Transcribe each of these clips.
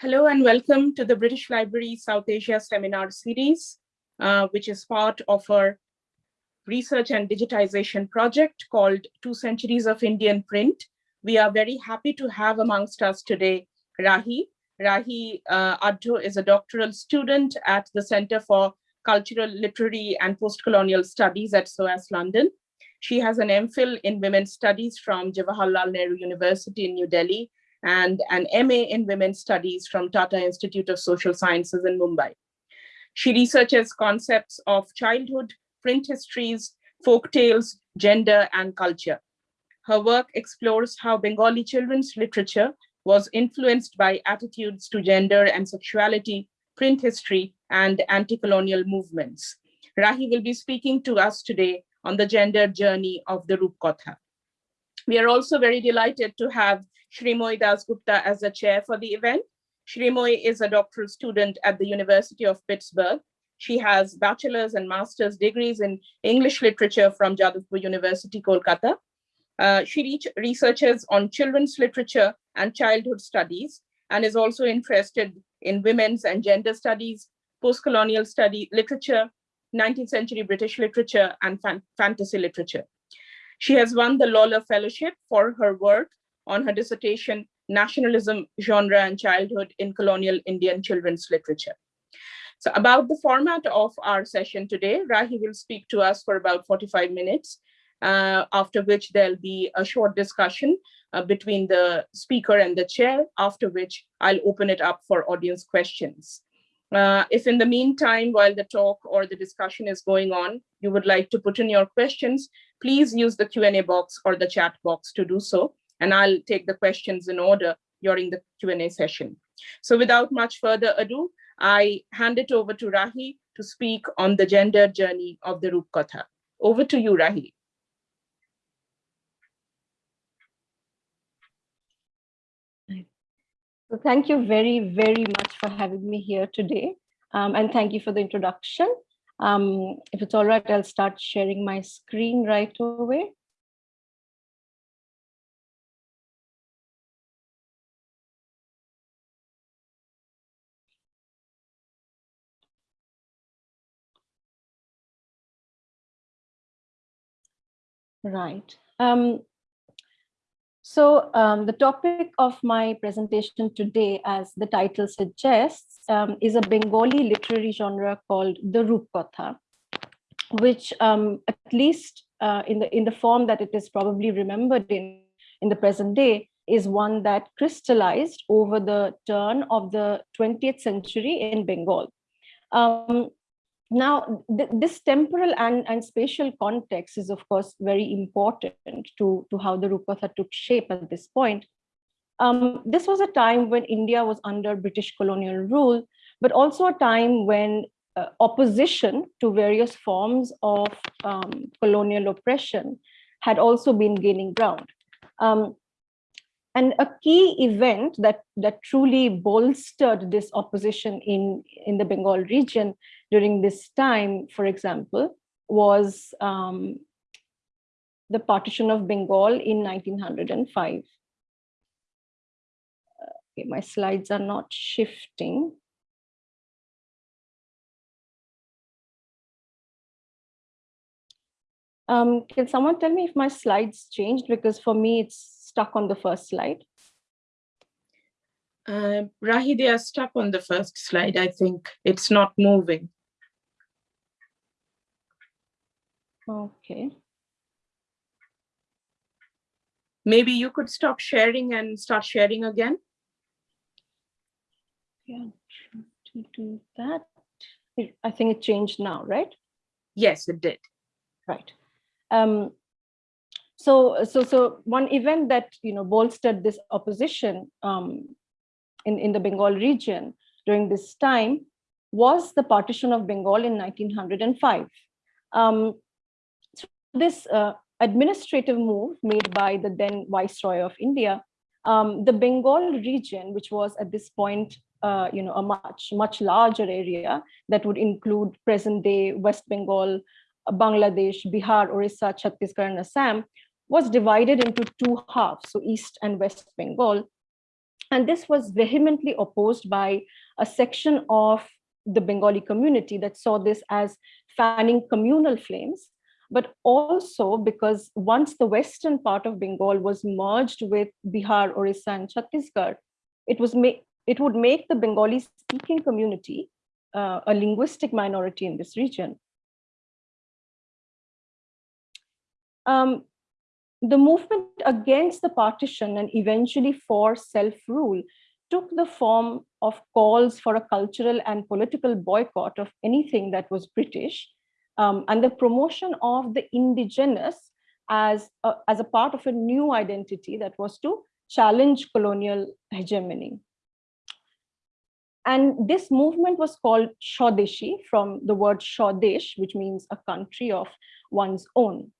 Hello and welcome to the British Library South Asia Seminar Series, uh, which is part of our research and digitization project called Two Centuries of Indian Print. We are very happy to have amongst us today Rahi. Rahi uh, Addo is a doctoral student at the Center for Cultural, Literary and Postcolonial Studies at SOAS London. She has an MPhil in Women's Studies from Jawaharlal Nehru University in New Delhi and an MA in Women's Studies from Tata Institute of Social Sciences in Mumbai. She researches concepts of childhood, print histories, folk tales, gender, and culture. Her work explores how Bengali children's literature was influenced by attitudes to gender and sexuality, print history, and anti-colonial movements. Rahi will be speaking to us today on the gender journey of the Rupkatha. We are also very delighted to have Shrimoy Dasgupta as the chair for the event. Shrimoy is a doctoral student at the University of Pittsburgh. She has bachelor's and master's degrees in English literature from Jadavpur University, Kolkata. Uh, she researches on children's literature and childhood studies and is also interested in women's and gender studies, post-colonial study literature, 19th century British literature, and fan fantasy literature. She has won the Lawler Fellowship for her work on her dissertation, Nationalism, Genre and Childhood in Colonial Indian Children's Literature. So about the format of our session today, Rahi will speak to us for about 45 minutes, uh, after which there'll be a short discussion uh, between the speaker and the chair, after which I'll open it up for audience questions. Uh, if in the meantime, while the talk or the discussion is going on, you would like to put in your questions, please use the Q&A box or the chat box to do so and I'll take the questions in order during the Q&A session. So without much further ado, I hand it over to Rahi to speak on the gender journey of the Rupkatha. Over to you, Rahi. So thank you very, very much for having me here today. Um, and thank you for the introduction. Um, if it's all right, I'll start sharing my screen right away. Right. Um, so um, the topic of my presentation today, as the title suggests, um, is a Bengali literary genre called the Rupkatha, which um, at least uh, in the in the form that it is probably remembered in in the present day is one that crystallized over the turn of the 20th century in Bengal. Um, now, th this temporal and, and spatial context is, of course, very important to, to how the Rupkatha took shape at this point. Um, this was a time when India was under British colonial rule, but also a time when uh, opposition to various forms of um, colonial oppression had also been gaining ground. Um, and a key event that, that truly bolstered this opposition in, in the Bengal region during this time, for example, was um, the partition of Bengal in 1905. Okay, my slides are not shifting. Um, can someone tell me if my slides changed? Because for me, it's stuck on the first slide. Uh, Rahi, they are stuck on the first slide, I think. It's not moving. Okay. Maybe you could stop sharing and start sharing again. Yeah, to do that. I think it changed now, right? Yes, it did. Right. Um, so, so, so one event that you know bolstered this opposition um, in in the Bengal region during this time was the partition of Bengal in 1905. Um, this uh, administrative move made by the then Viceroy of India, um, the Bengal region, which was at this point, uh, you know, a much, much larger area that would include present day West Bengal, Bangladesh, Bihar, Orissa, Chhattisgarh, and Assam, was divided into two halves, so East and West Bengal. And this was vehemently opposed by a section of the Bengali community that saw this as fanning communal flames, but also because once the western part of Bengal was merged with Bihar, Orissa, and Chhattisgarh, it was it would make the Bengali speaking community uh, a linguistic minority in this region. Um, the movement against the partition and eventually for self-rule took the form of calls for a cultural and political boycott of anything that was British um, and the promotion of the indigenous as a, as a part of a new identity that was to challenge colonial hegemony. And this movement was called Swadeshi from the word Swadesh, which means a country of one's own.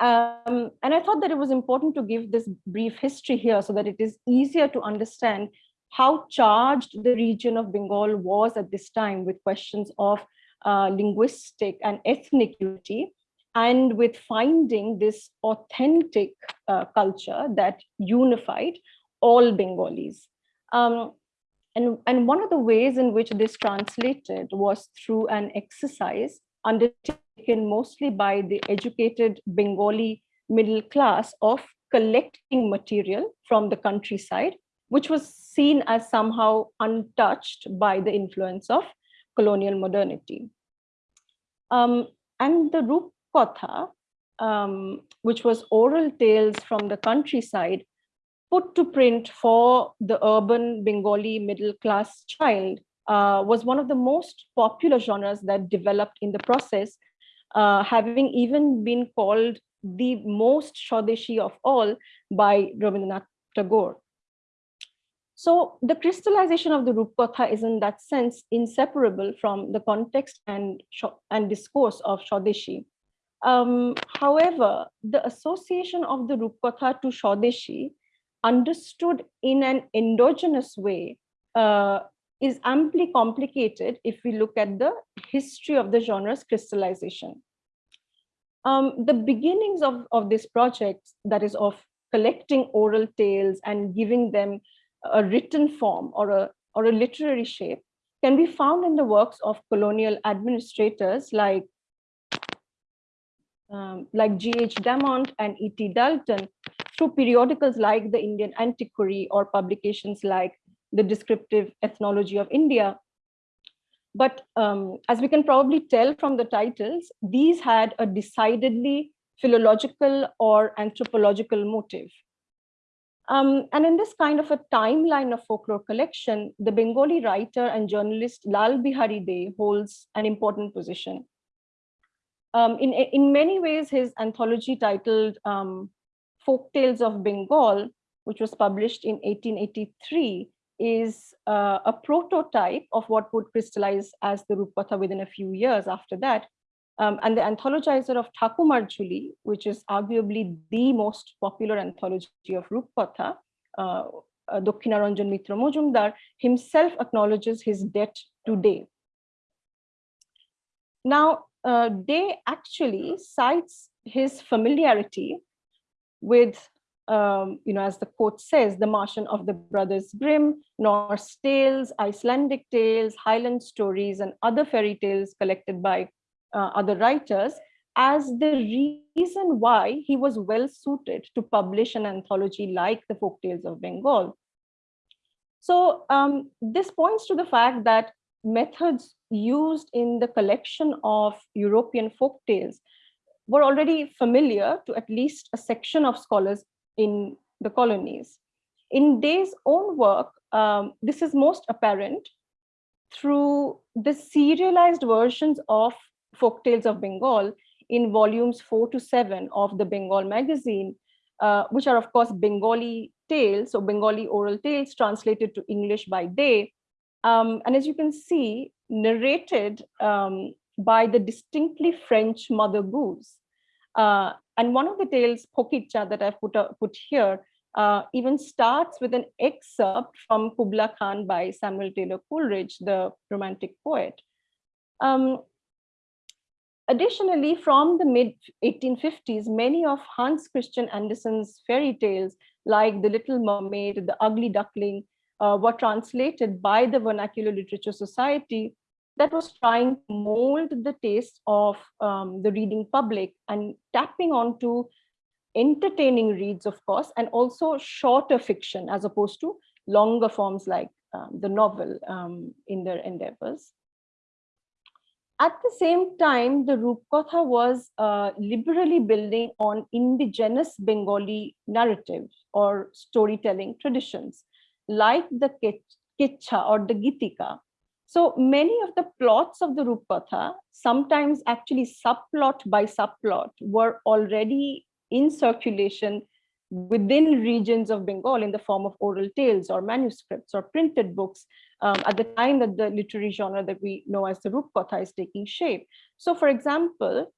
Um, and I thought that it was important to give this brief history here so that it is easier to understand how charged the region of Bengal was at this time with questions of uh, linguistic and ethnic unity and with finding this authentic uh, culture that unified all Bengalis. Um, and, and one of the ways in which this translated was through an exercise undertaken mostly by the educated Bengali middle class of collecting material from the countryside, which was seen as somehow untouched by the influence of colonial modernity. Um, and the Rupkatha, um, which was oral tales from the countryside, put to print for the urban Bengali middle class child uh, was one of the most popular genres that developed in the process, uh, having even been called the most Swadeshi of all by Rabindranath Tagore. So the crystallization of the Rupkatha is in that sense inseparable from the context and, and discourse of Swadeshi. Um, however, the association of the Rupkatha to Swadeshi understood in an endogenous way uh, is amply complicated if we look at the history of the genre's crystallization. Um, the beginnings of, of this project, that is of collecting oral tales and giving them a written form or a, or a literary shape, can be found in the works of colonial administrators like um, like G.H. Damant and E.T. Dalton through periodicals like the Indian Antiquary or publications like the descriptive ethnology of India. But um, as we can probably tell from the titles, these had a decidedly philological or anthropological motive. Um, and in this kind of a timeline of folklore collection, the Bengali writer and journalist Lal Bihari Dey holds an important position. Um, in, in many ways, his anthology titled um, Folk Tales of Bengal, which was published in 1883, is uh, a prototype of what would crystallize as the Rupkatha within a few years after that. Um, and the anthologizer of Thakumar Jhuli, which is arguably the most popular anthology of Rupkatha, uh, uh, Dakshinaranjan Mitra Mojumdar, himself acknowledges his debt to Dey. Now, uh, Dey actually cites his familiarity with um, you know, as the quote says, the Märchen of the Brothers Grimm, Norse tales, Icelandic tales, Highland stories, and other fairy tales collected by uh, other writers as the reason why he was well suited to publish an anthology like the folk tales of Bengal. So um, this points to the fact that methods used in the collection of European folk tales were already familiar to at least a section of scholars in the colonies. In Dey's own work, um, this is most apparent through the serialized versions of folk tales of Bengal in volumes four to seven of the Bengal magazine, uh, which are of course Bengali tales, so Bengali oral tales translated to English by Day. Um, and as you can see, narrated um, by the distinctly French Mother Goose. Uh, and one of the tales, Phokitcha, that I've put, uh, put here, uh, even starts with an excerpt from Kubla Khan by Samuel Taylor Coleridge, the Romantic poet. Um, additionally, from the mid 1850s, many of Hans Christian Andersen's fairy tales like The Little Mermaid, The Ugly Duckling, uh, were translated by the Vernacular Literature Society that was trying to mold the taste of um, the reading public and tapping onto entertaining reads, of course, and also shorter fiction as opposed to longer forms like um, the novel um, in their endeavors. At the same time, the Rupkatha was uh, liberally building on indigenous Bengali narrative or storytelling traditions, like the Kitcha or the Gitika. So many of the plots of the Rupkatha, sometimes actually subplot by subplot, were already in circulation within regions of Bengal in the form of oral tales or manuscripts or printed books um, at the time that the literary genre that we know as the Rupkatha is taking shape. So for example,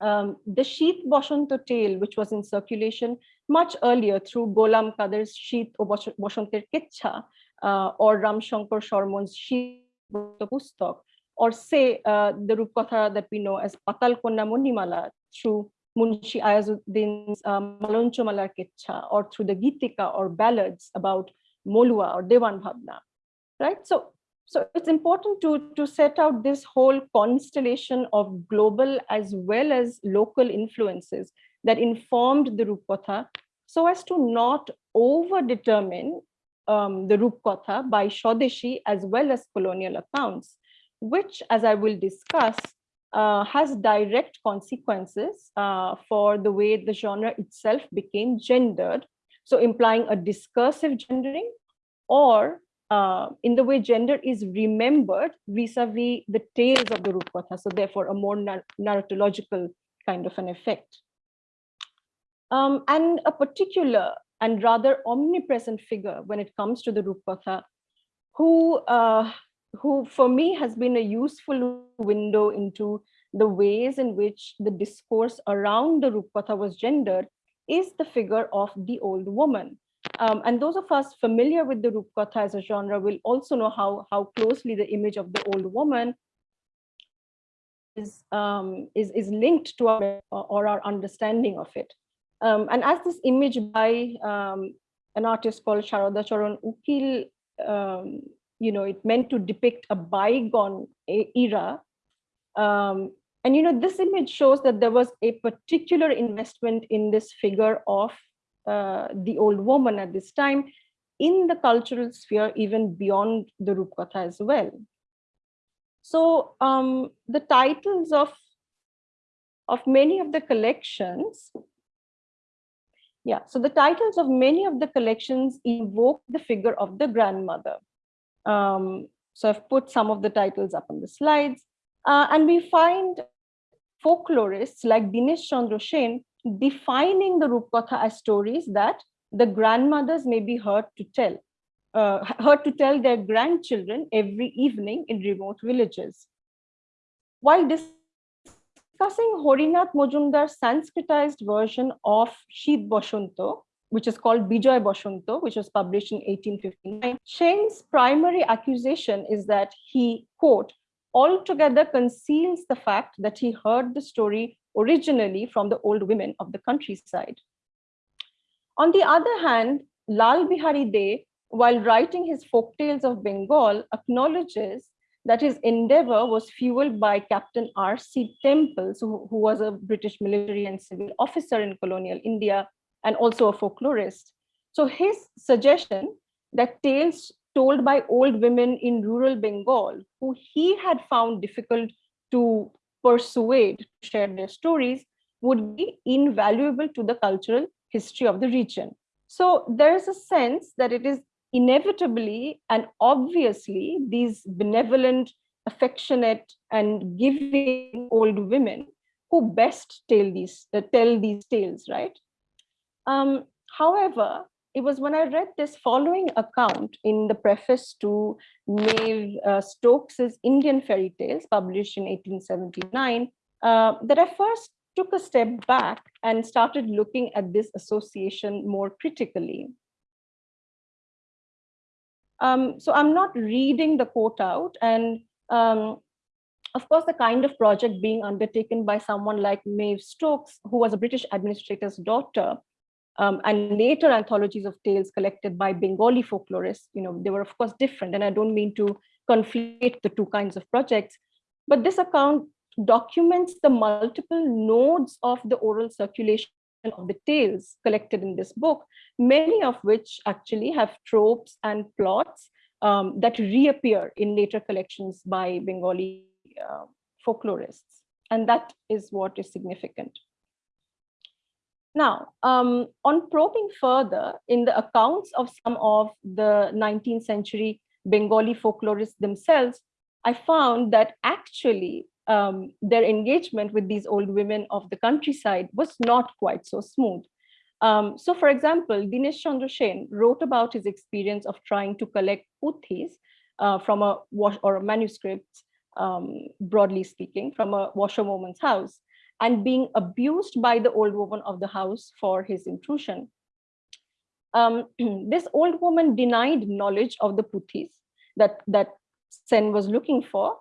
um, the Sheet Boshanto tale, which was in circulation much earlier through Golam Kader's Sheet o Boshanter Ketcha uh, or Ram Shankar Sharmon's Sheet Pustak, or say uh, the Rupkatha that we know as Patal Konna Munimala through Munshi Ayazuddin's um, Malonchomalar Ketcha or through the Gitika or ballads about Molua or Devan Bhavna, right? So, so it's important to, to set out this whole constellation of global as well as local influences that informed the Rupkatha so as to not over-determine um, the Rupkatha by Swadeshi as well as colonial accounts, which, as I will discuss, uh, has direct consequences uh, for the way the genre itself became gendered. So implying a discursive gendering or uh, in the way gender is remembered vis-a-vis -vis the tales of the Rupkatha. So therefore a more nar narratological kind of an effect. Um, and a particular and rather omnipresent figure when it comes to the Rupkatha, who uh, who for me has been a useful window into the ways in which the discourse around the Rupkatha was gendered is the figure of the old woman. Um, and those of us familiar with the Rupkatha as a genre will also know how, how closely the image of the old woman is, um, is, is linked to our, or our understanding of it. Um, and as this image by um, an artist called Sharada Charan Ukil um, you know, it meant to depict a bygone era. Um, and, you know, this image shows that there was a particular investment in this figure of uh, the old woman at this time in the cultural sphere, even beyond the Rupkatha as well. So um, the titles of, of many of the collections yeah, so the titles of many of the collections evoke the figure of the grandmother. Um, so I've put some of the titles up on the slides. Uh, and we find folklorists like Dinesh Chandra Sen defining the Rupkatha as stories that the grandmothers may be heard to tell, uh, heard to tell their grandchildren every evening in remote villages. While discussing Horinath Mojumdar's Sanskritized version of Sheet Boshanto, which is called Bijoy Boshanto, which was published in 1859. Sen's primary accusation is that he, quote, altogether conceals the fact that he heard the story originally from the old women of the countryside. On the other hand, Lal Bihari Dey, while writing his folk tales of Bengal, acknowledges that his endeavor was fueled by Captain R.C. Temple, who, who was a British military and civil officer in colonial India, and also a folklorist. So his suggestion that tales told by old women in rural Bengal, who he had found difficult to persuade to share their stories, would be invaluable to the cultural history of the region. So there is a sense that it is inevitably and obviously these benevolent, affectionate, and giving old women who best tell these uh, tell these tales, right? Um, however, it was when I read this following account in the preface to Maive uh, Stokes's Indian Fairy Tales, published in 1879, uh, that I first took a step back and started looking at this association more critically. Um, so I'm not reading the quote out and um, of course, the kind of project being undertaken by someone like Maive Stokes, who was a British administrator's daughter, um, and later anthologies of tales collected by Bengali folklorists, you know, they were of course different. And I don't mean to conflate the two kinds of projects, but this account documents the multiple nodes of the oral circulation of the tales collected in this book, many of which actually have tropes and plots um, that reappear in later collections by Bengali uh, folklorists. And that is what is significant. Now, um, on probing further in the accounts of some of the 19th century Bengali folklorists themselves, I found that actually um, their engagement with these old women of the countryside was not quite so smooth. Um, so for example, Dinesh Chandra wrote about his experience of trying to collect puthis uh, from a wash or a manuscript, um, broadly speaking, from a washerwoman's house and being abused by the old woman of the house for his intrusion. Um, this old woman denied knowledge of the puthis that, that Sen was looking for.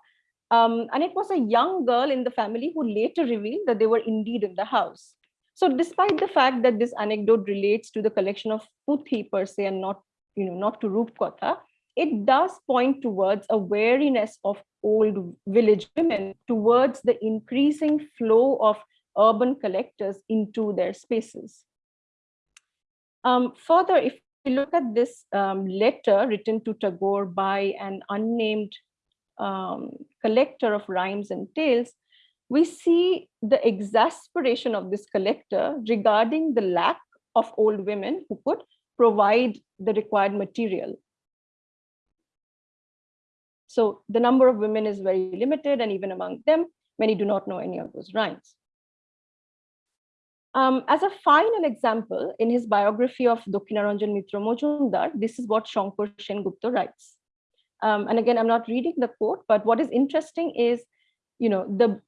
Um, and it was a young girl in the family who later revealed that they were indeed in the house. So despite the fact that this anecdote relates to the collection of puthi per se and not, you know, not to Rupkatha, it does point towards a wariness of old village women towards the increasing flow of urban collectors into their spaces. Um, further, if we look at this um, letter written to Tagore by an unnamed um, collector of rhymes and tales, we see the exasperation of this collector regarding the lack of old women who could provide the required material. So the number of women is very limited and even among them, many do not know any of those rhymes. Um, as a final example, in his biography of Dakshinaranjan Mitra Majumdar, this is what Shankar Sengupta writes. Um, and again, I'm not reading the quote, but what is interesting is, you know, the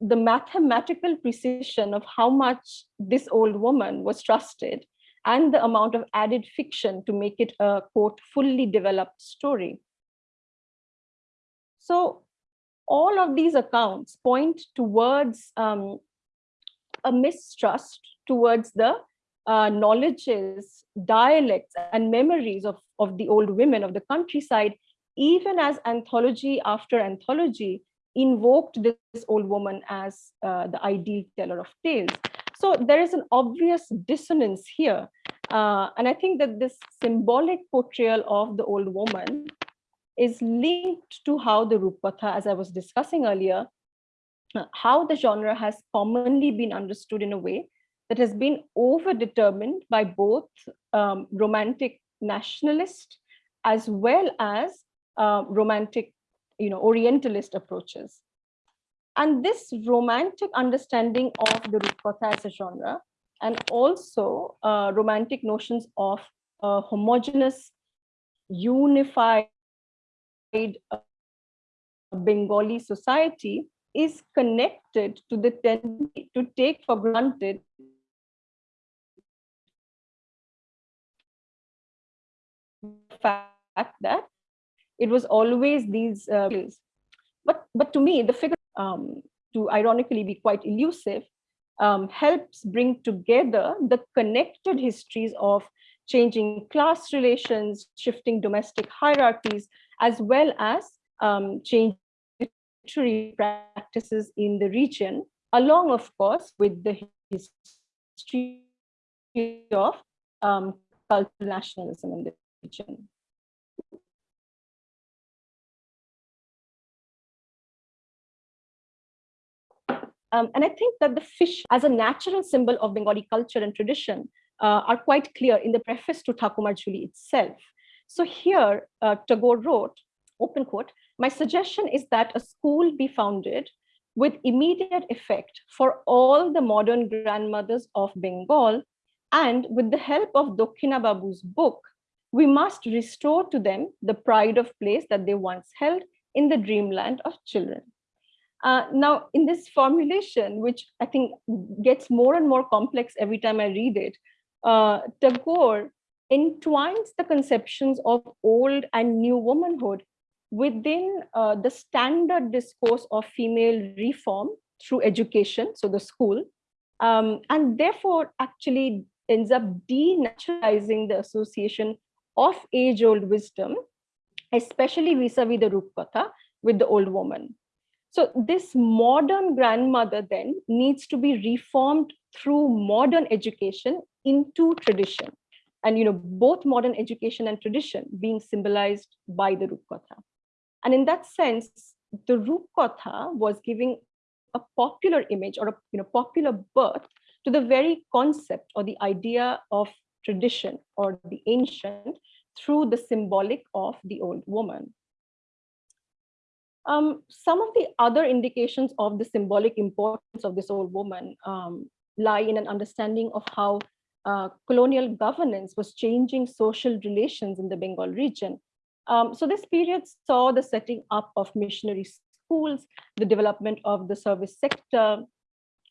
the mathematical precision of how much this old woman was trusted and the amount of added fiction to make it a quote fully developed story. So all of these accounts point towards um, a mistrust towards the uh, knowledges, dialects, and memories of, of the old women of the countryside, even as anthology after anthology invoked this old woman as uh, the ideal teller of tales. So there is an obvious dissonance here. Uh, and I think that this symbolic portrayal of the old woman is linked to how the Rupkatha, as I was discussing earlier, uh, how the genre has commonly been understood in a way that has been overdetermined by both um, romantic nationalist as well as uh, romantic, you know, Orientalist approaches. And this romantic understanding of the Rupkatha as a genre and also uh, romantic notions of uh, homogeneous, unified Bengali society is connected to the tendency to take for granted fact that it was always these uh, but but to me the figure um, to ironically be quite elusive um, helps bring together the connected histories of changing class relations shifting domestic hierarchies as well as um, change literary practices in the region, along, of course, with the history of um, cultural nationalism in the region. Um, and I think that the fish as a natural symbol of Bengali culture and tradition uh, are quite clear in the preface to Thakumar Jhuli itself. So here, uh, Tagore wrote, open quote, my suggestion is that a school be founded with immediate effect for all the modern grandmothers of Bengal and with the help of Dakshina Babu's book, we must restore to them the pride of place that they once held in the dreamland of children. Uh, now, in this formulation, which I think gets more and more complex every time I read it, uh, Tagore entwines the conceptions of old and new womanhood within uh, the standard discourse of female reform through education, so the school, um, and therefore actually ends up denaturalizing the association of age-old wisdom, especially vis-a-vis the Rupkatha with the old woman. So this modern grandmother then needs to be reformed through modern education into tradition. And you know, both modern education and tradition being symbolized by the Rupkatha. And in that sense, the Rupkatha was giving a popular image or a you know, popular birth to the very concept or the idea of tradition or the ancient through the symbolic of the old woman. Um, some of the other indications of the symbolic importance of this old woman um, lie in an understanding of how uh, colonial governance was changing social relations in the Bengal region. Um, so this period saw the setting up of missionary schools, the development of the service sector,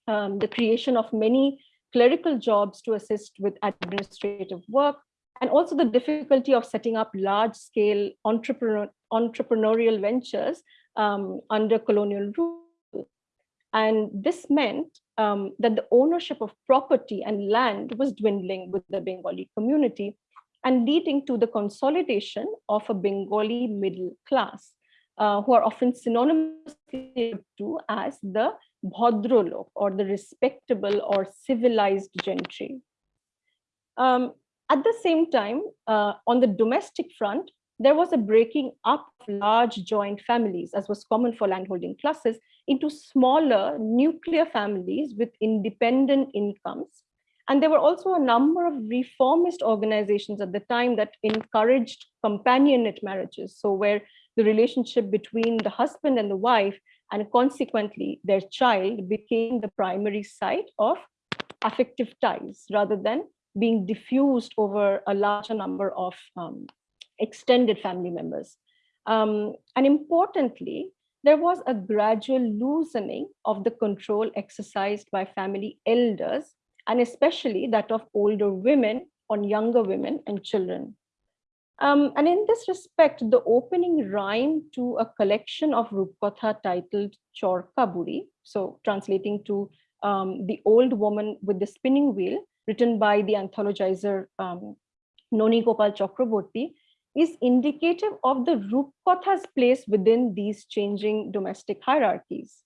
um, the creation of many clerical jobs to assist with administrative work, and also the difficulty of setting up large-scale entrepreneur, entrepreneurial ventures um, under colonial rule. And this meant um, that the ownership of property and land was dwindling with the Bengali community and leading to the consolidation of a Bengali middle class, uh, who are often synonymous to as the Bhadralok or the respectable or civilized gentry. Um, at the same time, uh, on the domestic front, there was a breaking up of large joint families, as was common for landholding classes, into smaller nuclear families with independent incomes. And there were also a number of reformist organizations at the time that encouraged companionate marriages. So where the relationship between the husband and the wife and consequently their child became the primary site of affective ties rather than being diffused over a larger number of um, extended family members. Um, and importantly, there was a gradual loosening of the control exercised by family elders, and especially that of older women on younger women and children. Um, and in this respect, the opening rhyme to a collection of Rupkatha titled Chor Chorkaburi, so translating to um, the old woman with the spinning wheel, written by the anthologizer um, Noni Gopal Chakraborty, is indicative of the Rupkatha's place within these changing domestic hierarchies.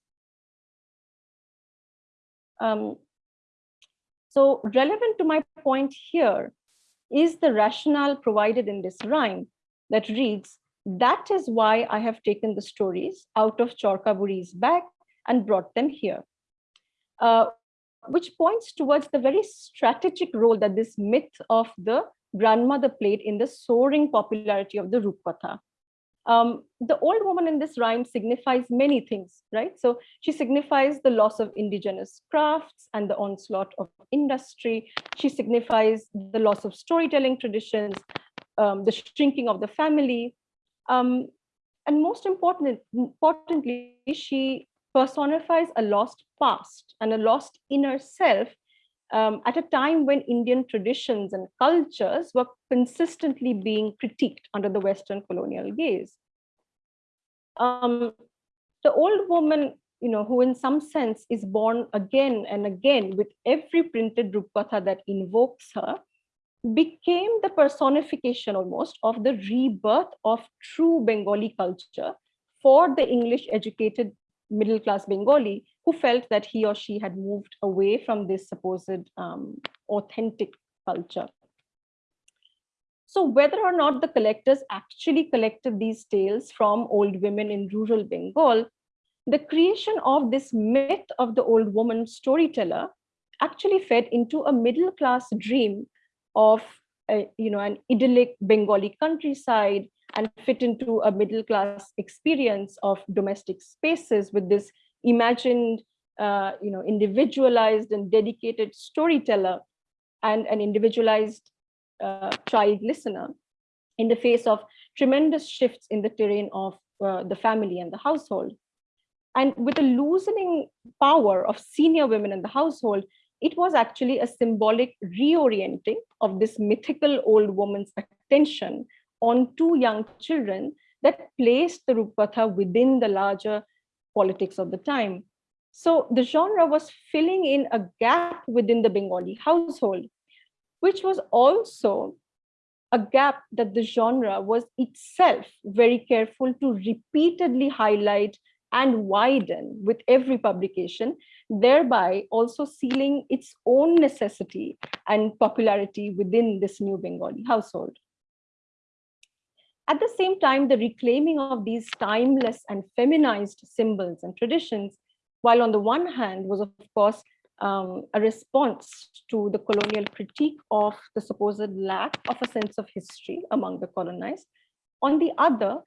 Um, so relevant to my point here is the rationale provided in this rhyme that reads, that is why I have taken the stories out of Chorkaburi's bag and brought them here. Uh, which points towards the very strategic role that this myth of the grandmother played in the soaring popularity of the Rupkatha. Um, the old woman in this rhyme signifies many things, right? So she signifies the loss of indigenous crafts and the onslaught of industry. She signifies the loss of storytelling traditions, um, the shrinking of the family. Um, and most important, importantly, she personifies a lost past and a lost inner self um, at a time when Indian traditions and cultures were consistently being critiqued under the Western colonial gaze. Um, the old woman, you know, who in some sense is born again and again with every printed Rupkatha that invokes her, became the personification almost of the rebirth of true Bengali culture for the English educated middle class Bengali who felt that he or she had moved away from this supposed um, authentic culture. So whether or not the collectors actually collected these tales from old women in rural Bengal, the creation of this myth of the old woman storyteller actually fed into a middle class dream of a, you know, an idyllic Bengali countryside and fit into a middle class experience of domestic spaces with this imagined, uh, you know, individualized and dedicated storyteller and an individualized uh, child listener in the face of tremendous shifts in the terrain of uh, the family and the household. And with the loosening power of senior women in the household, it was actually a symbolic reorienting of this mythical old woman's attention on two young children that placed the Rupkatha within the larger politics of the time. So the genre was filling in a gap within the Bengali household which was also a gap that the genre was itself very careful to repeatedly highlight and widen with every publication, thereby also sealing its own necessity and popularity within this new Bengali household. At the same time, the reclaiming of these timeless and feminized symbols and traditions, while on the one hand was of course um, a response to the colonial critique of the supposed lack of a sense of history among the colonized, on the other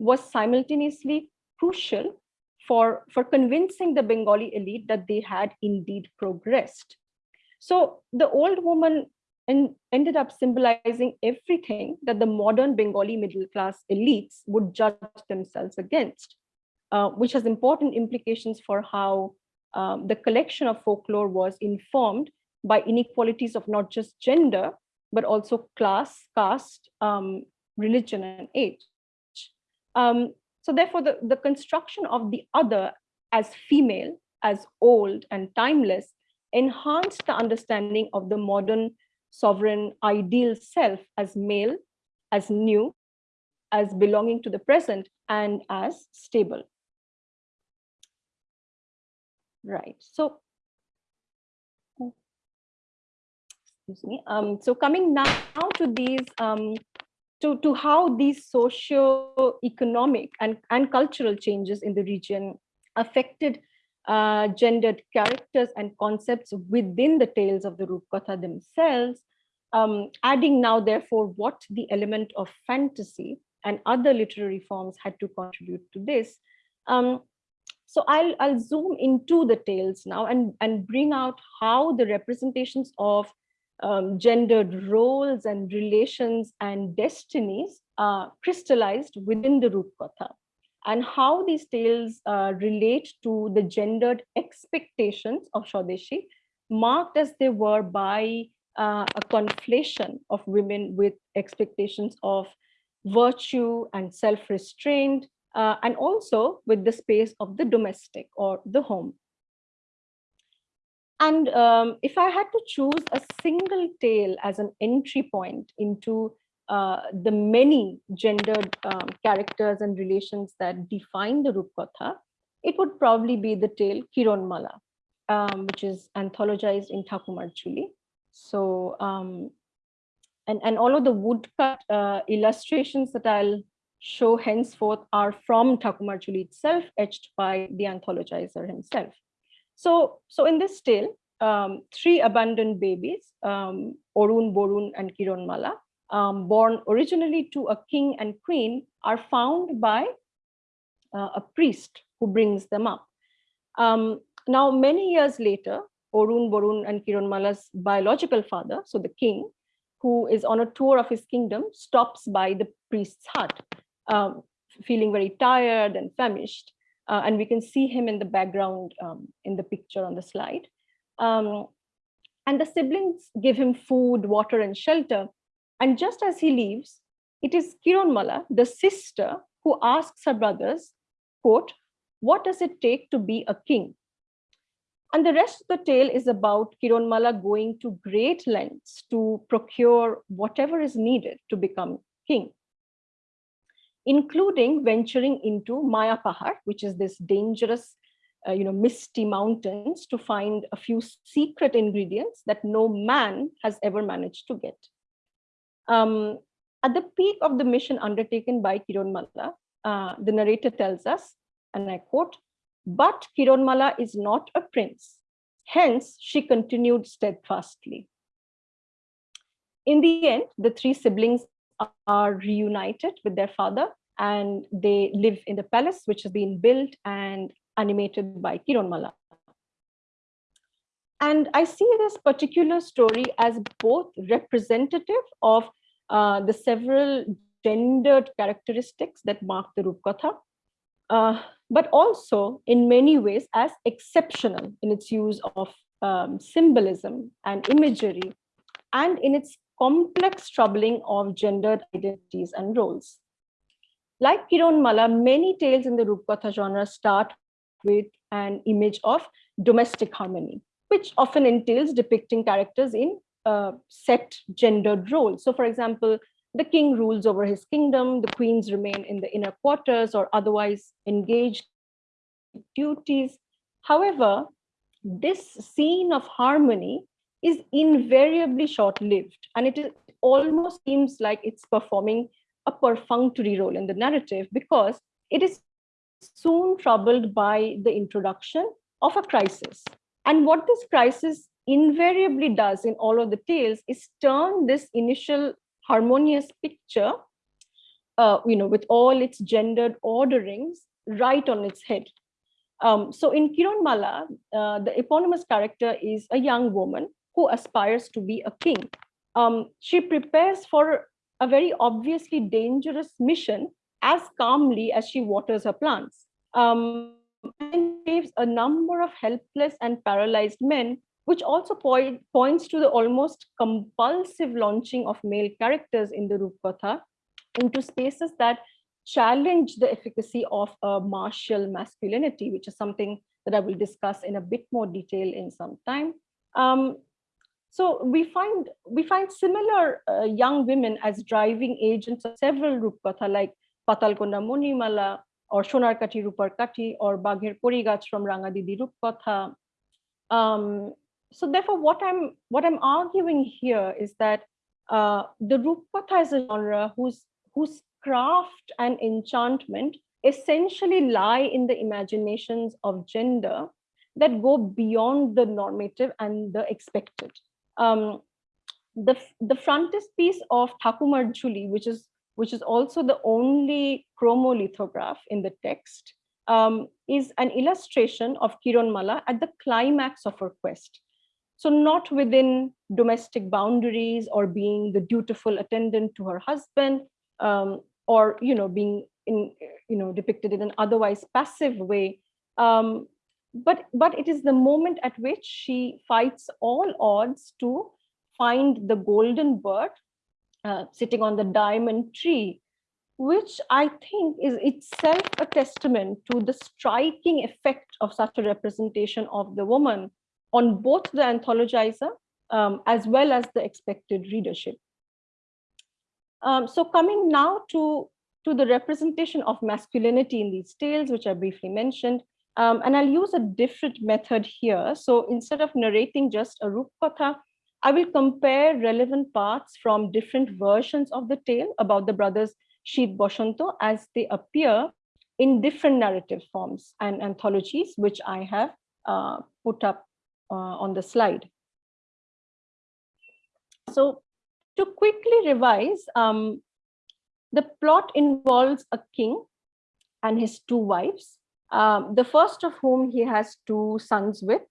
was simultaneously crucial for, for convincing the Bengali elite that they had indeed progressed. So the old woman en ended up symbolizing everything that the modern Bengali middle class elites would judge themselves against, uh, which has important implications for how um, the collection of folklore was informed by inequalities of not just gender, but also class, caste, um, religion, and age. Um, so therefore, the, the construction of the other as female, as old and timeless, enhanced the understanding of the modern sovereign ideal self as male, as new, as belonging to the present, and as stable. Right, so, excuse me. Um, so coming now to these um, to, to how these socio-economic and, and cultural changes in the region affected uh, gendered characters and concepts within the tales of the Rupkatha themselves, um, adding now, therefore, what the element of fantasy and other literary forms had to contribute to this. Um, so I'll, I'll zoom into the tales now and, and bring out how the representations of um, gendered roles and relations and destinies uh, crystallized within the Rupkatha and how these tales uh, relate to the gendered expectations of Swadeshi, marked as they were by uh, a conflation of women with expectations of virtue and self-restraint, uh, and also with the space of the domestic or the home. And um, if I had to choose a single tale as an entry point into uh, the many gendered um, characters and relations that define the Rupkatha, it would probably be the tale Kironmala, um, which is anthologized in Thakumar Jhuli. So, um, and, and all of the woodcut uh, illustrations that I'll show henceforth are from Thakumar Jhuli itself, etched by the anthologizer himself. So, so in this tale, um, three abandoned babies, um, Orun, Borun, and Kironmala, um, born originally to a king and queen, are found by uh, a priest who brings them up. Um, now, many years later, Orun, Borun, and Kironmala's biological father, so the king, who is on a tour of his kingdom, stops by the priest's hut, um, feeling very tired and famished. Uh, and we can see him in the background um, in the picture on the slide. Um, and the siblings give him food, water, and shelter. And just as he leaves, it is Kironmala, the sister, who asks her brothers, quote, what does it take to be a king? And the rest of the tale is about Kironmala going to great lengths to procure whatever is needed to become king, including venturing into Maya Pahar, which is this dangerous uh, you know, misty mountains to find a few secret ingredients that no man has ever managed to get. Um, at the peak of the mission undertaken by Kironmala, uh, the narrator tells us, and I quote, but Kironmala is not a prince. Hence, she continued steadfastly. In the end, the three siblings are reunited with their father and they live in the palace, which has been built and animated by Kironmala. And I see this particular story as both representative of uh, the several gendered characteristics that mark the Rupkatha, uh, but also in many ways as exceptional in its use of um, symbolism and imagery, and in its complex troubling of gendered identities and roles. Like Kironmala, many tales in the Rupkatha genre start with an image of domestic harmony, which often entails depicting characters in uh, set gendered roles. So for example, the king rules over his kingdom, the queens remain in the inner quarters or otherwise engaged duties. However, this scene of harmony is invariably short-lived and it is, almost seems like it's performing a perfunctory role in the narrative because it is soon troubled by the introduction of a crisis. And what this crisis invariably does in all of the tales is turn this initial harmonious picture, uh, you know, with all its gendered orderings right on its head. Um, so in Kiranmala, uh, the eponymous character is a young woman who aspires to be a king. Um, she prepares for a very obviously dangerous mission as calmly as she waters her plants. Um, and saves a number of helpless and paralyzed men, which also point, points to the almost compulsive launching of male characters in the Rupkatha into spaces that challenge the efficacy of a martial masculinity, which is something that I will discuss in a bit more detail in some time. Um, so we find we find similar uh, young women as driving agents of several Rupkatha like Patal Konna Monimala or Shonarkati Ruparkati or Bagher Porigach from Rangadidi Rupkatha. Um, so therefore, what I'm what I'm arguing here is that uh, the Rupkatha is a genre whose whose craft and enchantment essentially lie in the imaginations of gender that go beyond the normative and the expected. Um, the, the frontispiece of Thakumar Jhuli, which is which is also the only chromolithograph in the text, um, is an illustration of Kiranmala at the climax of her quest. So not within domestic boundaries or being the dutiful attendant to her husband, um, or you know being in you know depicted in an otherwise passive way um, but but it is the moment at which she fights all odds to find the golden bird uh, sitting on the diamond tree which i think is itself a testament to the striking effect of such a representation of the woman on both the anthologizer um, as well as the expected readership um, so coming now to, to the representation of masculinity in these tales, which I briefly mentioned, um, and I'll use a different method here. So instead of narrating just a Rupkatha, I will compare relevant parts from different versions of the tale about the brothers Sheet Boshanto as they appear in different narrative forms and anthologies, which I have uh, put up uh, on the slide. So to quickly revise, um, the plot involves a king and his two wives, um, the first of whom he has two sons with.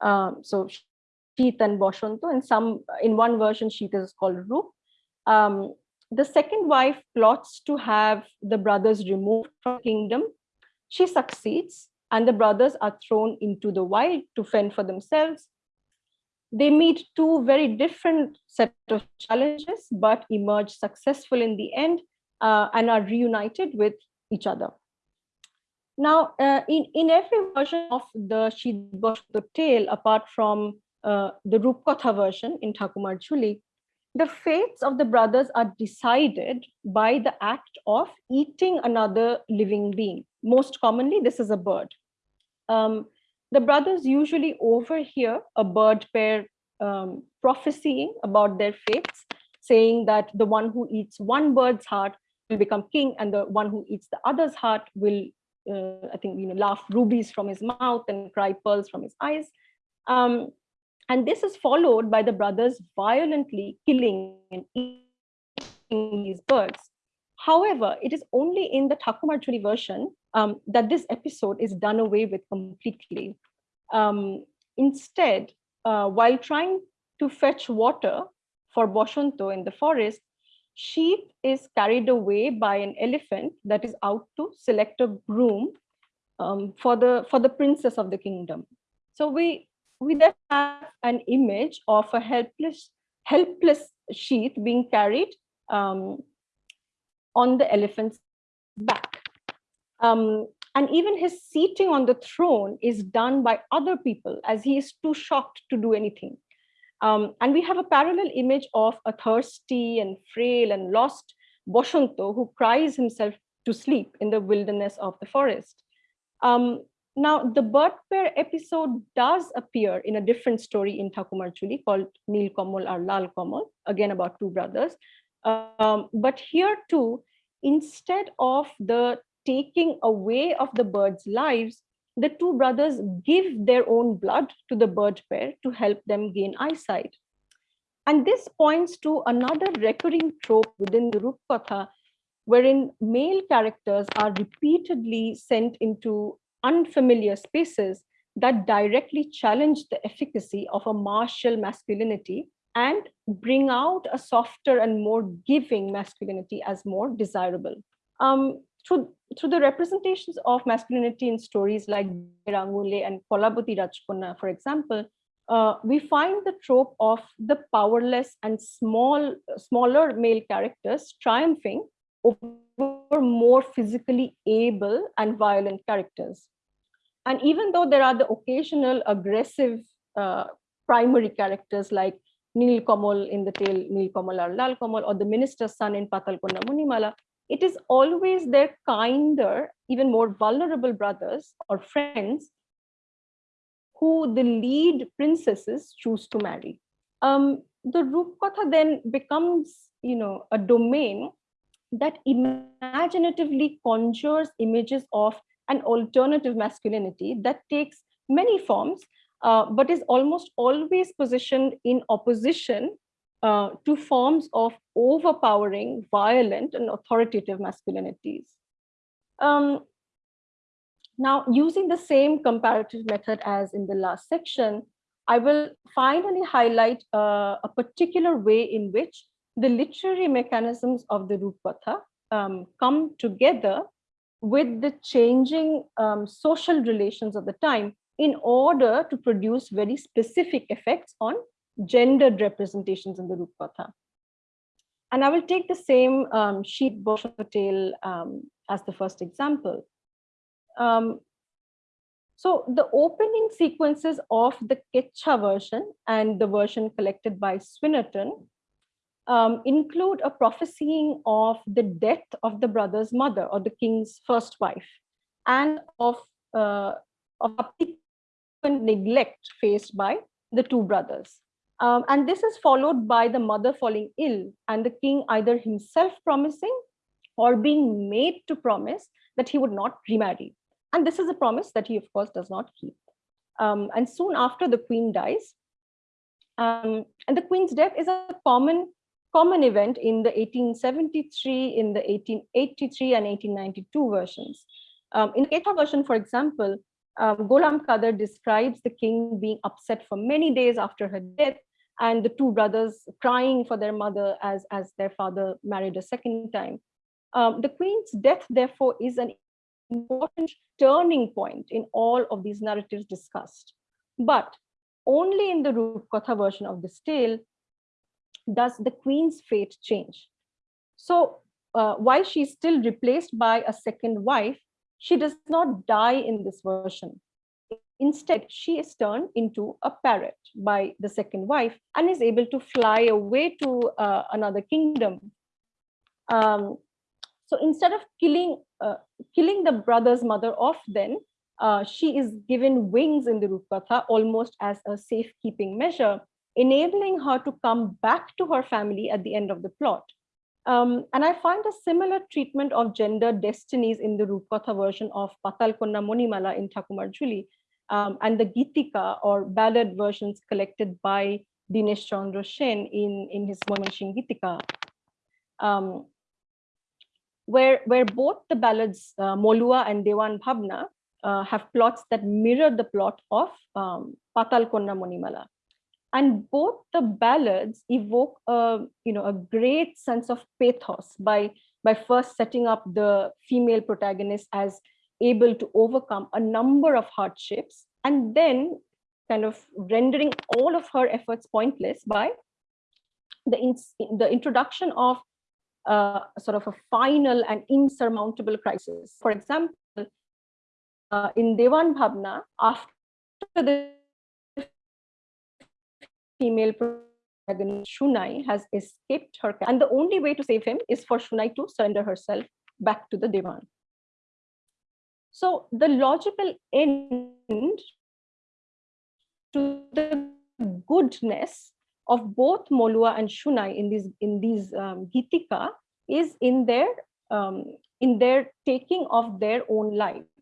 Um, so Sheet and Boshanto, and some in one version, Sheet is called Rup. Um, the second wife plots to have the brothers removed from kingdom. She succeeds, and the brothers are thrown into the wild to fend for themselves they meet two very different set of challenges, but emerge successful in the end uh, and are reunited with each other. Now, uh, in, in every version of the Shidbosh tale, apart from uh, the Rupkatha version in Thakumar Jhuli, the fates of the brothers are decided by the act of eating another living being. Most commonly, this is a bird. Um, the brothers usually overhear a bird pair um, prophesying about their fates, saying that the one who eats one bird's heart will become king and the one who eats the other's heart will, uh, I think, you know, laugh rubies from his mouth and cry pearls from his eyes. Um, and this is followed by the brothers violently killing and eating these birds. However, it is only in the Thakumar Jhuli version um, that this episode is done away with completely. Um, instead, uh, while trying to fetch water for Boshanto in the forest, Sheet is carried away by an elephant that is out to select a groom um, for the for the princess of the kingdom. So we we then have an image of a helpless helpless Sheet being carried um, on the elephant's back. Um, and even his seating on the throne is done by other people as he is too shocked to do anything. Um, and we have a parallel image of a thirsty and frail and lost Boshanto who cries himself to sleep in the wilderness of the forest. Um, now, the bird pair episode does appear in a different story in Thakumar Jhuli called Nil Kamal or Lal Kamal, again about two brothers. Um, but here too, instead of the taking away of the birds' lives, the two brothers give their own blood to the bird pair to help them gain eyesight. And this points to another recurring trope within the Rupkatha, wherein male characters are repeatedly sent into unfamiliar spaces that directly challenge the efficacy of a martial masculinity and bring out a softer and more giving masculinity as more desirable. Um, through, through the representations of masculinity in stories like Rangule and Rajkonna, for example, uh, we find the trope of the powerless and small, smaller male characters triumphing over more physically able and violent characters. And even though there are the occasional aggressive uh, primary characters like Nil Kamal in the tale Nil Kamal or Lal Kamal or the minister's son in Patal Konna Monimala, it is always their kinder, even more vulnerable brothers or friends who the lead princesses choose to marry. Um, the Rupkatha then becomes, you know, a domain that imaginatively conjures images of an alternative masculinity that takes many forms, uh, but is almost always positioned in opposition uh, to forms of overpowering, violent, and authoritative masculinities. Um, now, using the same comparative method as in the last section, I will finally highlight uh, a particular way in which the literary mechanisms of the Rupkatha um, come together with the changing um, social relations of the time in order to produce very specific effects on gendered representations in the Rupkatha. And I will take the same um, Sheet tale um, as the first example. Um, so the opening sequences of the Kecha version and the version collected by Swynnerton um, include a prophesying of the death of the brother's mother or the king's first wife and of, uh, of neglect faced by the two brothers. Um, and this is followed by the mother falling ill and the king either himself promising or being made to promise that he would not remarry. And this is a promise that he, of course, does not keep. Um, and soon after the queen dies, um, and the queen's death is a common common event in the 1873, in the 1883 and 1892 versions. Um, in the Kecha version, for example, um, Qadir describes the king being upset for many days after her death and the two brothers crying for their mother as, as their father married a second time. Um, the queen's death, therefore, is an important turning point in all of these narratives discussed. But only in the Rupkatha version of this tale does the queen's fate change. So uh, while she's still replaced by a second wife, she does not die in this version. Instead, she is turned into a parrot by the second wife and is able to fly away to uh, another kingdom. Um, so instead of killing uh, killing the brother's mother off, then uh, she is given wings in the Rupkatha almost as a safekeeping measure, enabling her to come back to her family at the end of the plot. Um, and I find a similar treatment of gender destinies in the Rupkatha version of Patal Konna Monimala in Thakumar Jhuli, um, and the Gitika or ballad versions collected by Dinesh Chandra in, in his Mymensingh Gitika, um, where, where both the ballads uh, Molua and Dewan Bhabna uh, have plots that mirror the plot of um, Patal Konna Monimala and both the ballads evoke a you know a great sense of pathos by by first setting up the female protagonist as able to overcome a number of hardships and then kind of rendering all of her efforts pointless by the, in, the introduction of uh, sort of a final and insurmountable crisis. For example, uh, in Dewan Bhabna, after the female protagonist, Shunai, has escaped her, and the only way to save him is for Shunai to surrender herself back to the Dewan. So the logical end to the goodness of both Molua and Shunai in these in these um, Gitika is in their um, in their taking of their own lives.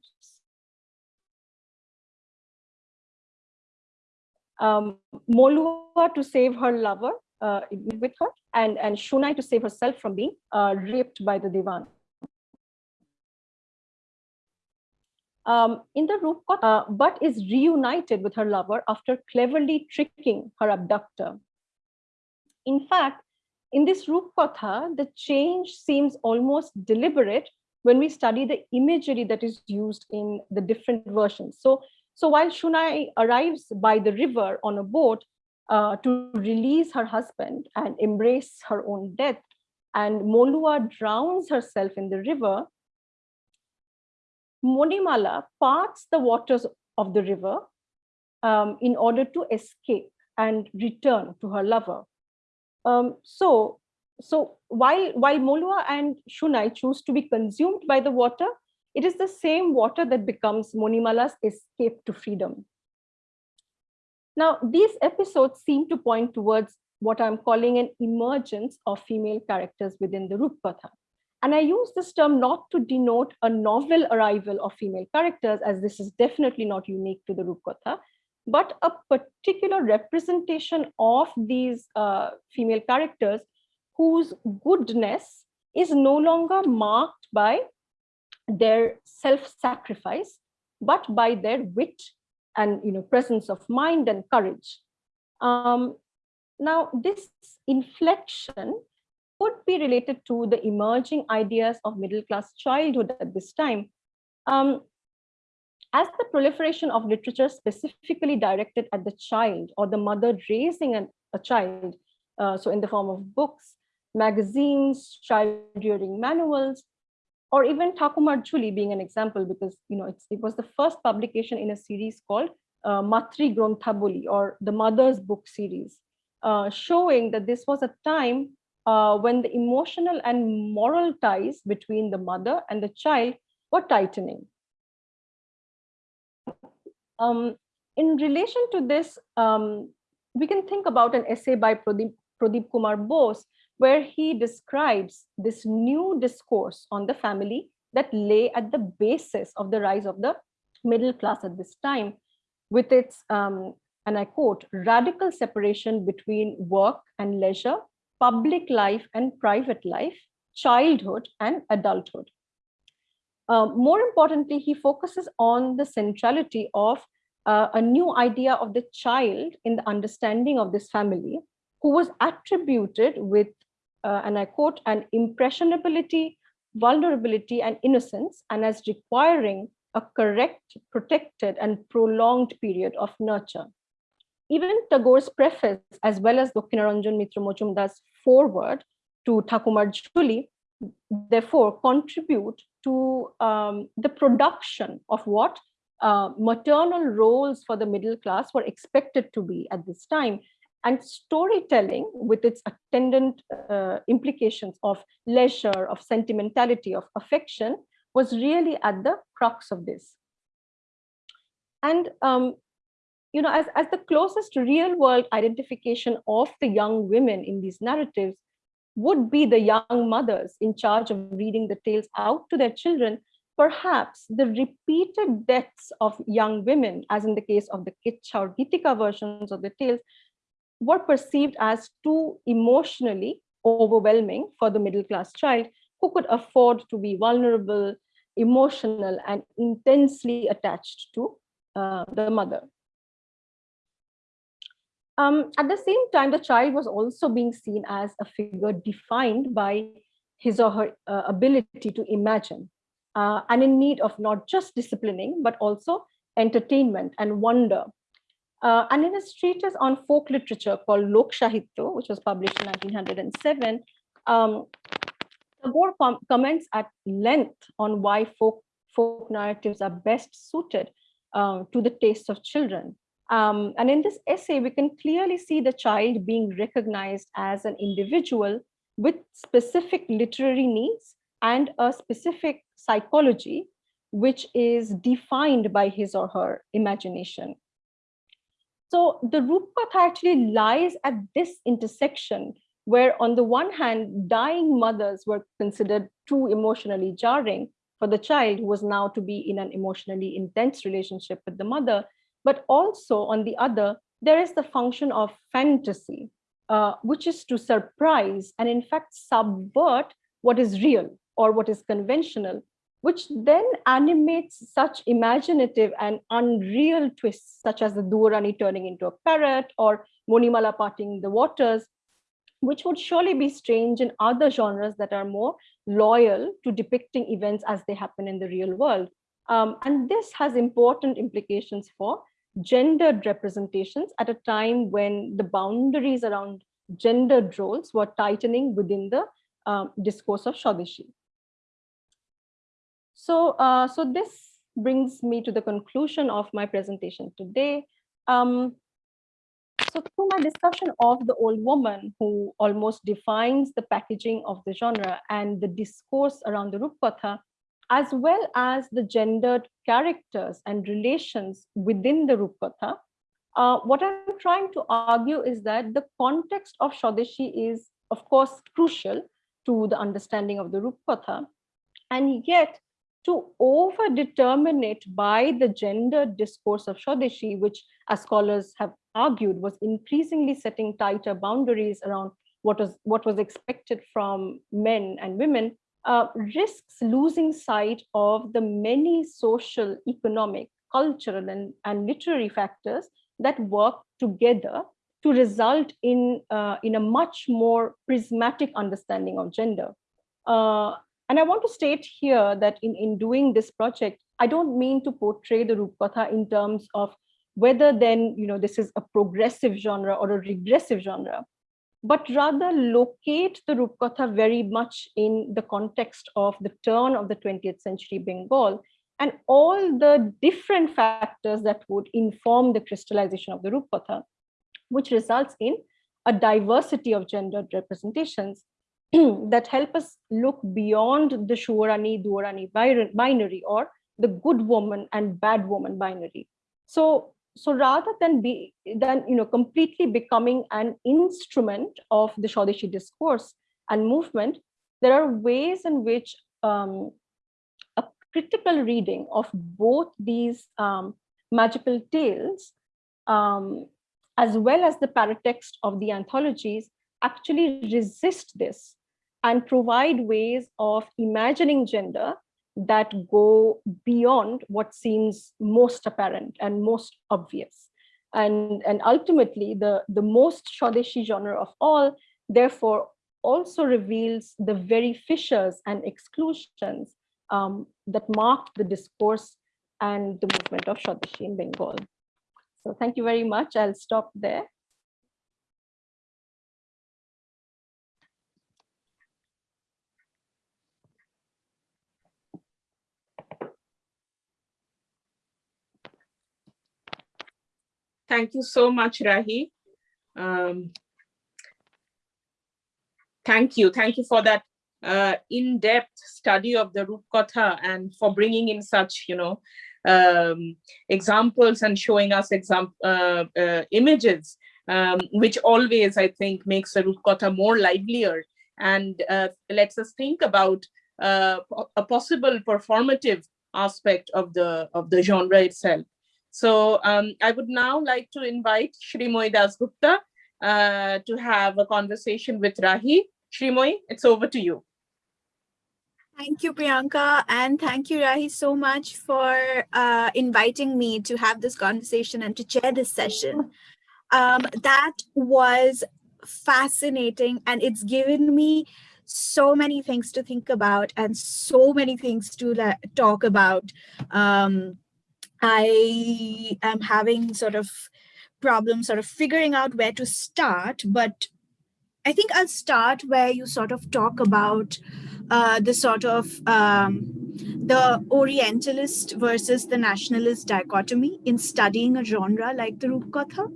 Um, Molua to save her lover uh, with her, and and Shunai to save herself from being uh, raped by the Dewan. um, in the Rupkatha, uh, but is reunited with her lover after cleverly tricking her abductor. In fact, in this Rupkatha, the change seems almost deliberate when we study the imagery that is used in the different versions. So, so while Shunai arrives by the river on a boat uh, to release her husband and embrace her own death, and Molua drowns herself in the river, Monimala parts the waters of the river um, in order to escape and return to her lover. Um, so, so while, while Molua and Shunai choose to be consumed by the water, it is the same water that becomes Monimala's escape to freedom. Now, these episodes seem to point towards what I'm calling an emergence of female characters within the Rupkatha. And I use this term not to denote a novel arrival of female characters, as this is definitely not unique to the Rupkatha, but a particular representation of these uh, female characters whose goodness is no longer marked by their self-sacrifice, but by their wit and you know presence of mind and courage. Um, now, this inflection could be related to the emerging ideas of middle-class childhood at this time. Um, as the proliferation of literature specifically directed at the child or the mother raising an, a child, uh, so in the form of books, magazines, child rearing manuals, or even Thakumar Jhuli being an example, because you know it was the first publication in a series called uh, Matri Gronthaboli or the Mother's Book series, uh, showing that this was a time uh, when the emotional and moral ties between the mother and the child were tightening. Um, in relation to this, um, we can think about an essay by Pradeep, Pradeep Kumar Bose, where he describes this new discourse on the family that lay at the basis of the rise of the middle class at this time, with its, um, and I quote, radical separation between work and leisure, public life and private life, childhood and adulthood. Uh, more importantly, he focuses on the centrality of uh, a new idea of the child in the understanding of this family, who was attributed with, uh, and I quote, an impressionability, vulnerability, and innocence, and as requiring a correct, protected, and prolonged period of nurture. Even Tagore's preface, as well as Dakshinaranjan Mitra Majumdar's forward to Thakumar Jhuli, therefore contribute to um, the production of what uh, maternal roles for the middle class were expected to be at this time. And storytelling with its attendant uh, implications of leisure, of sentimentality, of affection was really at the crux of this. And um, you know, as, as the closest real world identification of the young women in these narratives would be the young mothers in charge of reading the tales out to their children, perhaps the repeated deaths of young women, as in the case of the Kitcha or Gitika versions of the tales, were perceived as too emotionally overwhelming for the middle class child who could afford to be vulnerable, emotional, and intensely attached to uh, the mother. Um, at the same time, the child was also being seen as a figure defined by his or her uh, ability to imagine uh, and in need of not just disciplining, but also entertainment and wonder. Uh, and in his treatise on folk literature called Lok Sahitya, which was published in 1907, um, Tagore com comments at length on why folk, folk narratives are best suited uh, to the tastes of children Um, and in this essay, we can clearly see the child being recognized as an individual with specific literary needs and a specific psychology, which is defined by his or her imagination. So the Rupkatha actually lies at this intersection where on the one hand, dying mothers were considered too emotionally jarring for the child who was now to be in an emotionally intense relationship with the mother. But also on the other, there is the function of fantasy, uh, which is to surprise and in fact subvert what is real or what is conventional, which then animates such imaginative and unreal twists, such as the Duarani turning into a parrot or Monimala parting the waters, which would surely be strange in other genres that are more loyal to depicting events as they happen in the real world. Um, and this has important implications for gendered representations at a time when the boundaries around gendered roles were tightening within the uh, discourse of Swadeshi. So, uh, so this brings me to the conclusion of my presentation today. Um, so through my discussion of the old woman who almost defines the packaging of the genre and the discourse around the Rupkatha, as well as the gendered characters and relations within the Rupkatha, uh, what I'm trying to argue is that the context of Swadeshi is, of course, crucial to the understanding of the Rupkatha. And yet, to over-determine it by the gender discourse of Swadeshi, which as scholars have argued was increasingly setting tighter boundaries around what was, what was expected from men and women, uh, risks losing sight of the many social, economic, cultural, and, and literary factors that work together to result in, uh, in a much more prismatic understanding of gender. Uh, and I want to state here that in, in doing this project, I don't mean to portray the Rupkatha in terms of whether then you know this is a progressive genre or a regressive genre, but rather locate the Rupkatha very much in the context of the turn of the 20th century Bengal and all the different factors that would inform the crystallization of the Rupkatha, which results in a diversity of gendered representations that help us look beyond the Shuarani, Duarani binary or the good woman and bad woman binary. So, so rather than be than you know completely becoming an instrument of the Swadeshi discourse and movement, there are ways in which um, a critical reading of both these um, magical tales, um, as well as the paratext of the anthologies, actually resist this and provide ways of imagining gender that go beyond what seems most apparent and most obvious. And, and ultimately, the, the most Swadeshi genre of all, therefore, also reveals the very fissures and exclusions um, that mark the discourse and the movement of Swadeshi in Bengal. So thank you very much. I'll stop there. Thank you so much, Rahi. Um, thank you. Thank you for that uh, in-depth study of the Rupkatha and for bringing in such, you know, um, examples and showing us exam uh, uh, images, um, which always, I think, makes the Rupkatha more livelier and uh, lets us think about uh, a possible performative aspect of the of the genre itself. So um, I would now like to invite Shrimoy Dasgupta uh, to have a conversation with Rahi. Shrimoy, it's over to you. Thank you, Priyanka, and thank you, Rahi, so much for uh, inviting me to have this conversation and to chair this session. Um, that was fascinating, and it's given me so many things to think about and so many things to talk about. Um, I am having sort of problems sort of figuring out where to start, but I think I'll start where you sort of talk about uh, the sort of um, the Orientalist versus the nationalist dichotomy in studying a genre like the Rupkatha,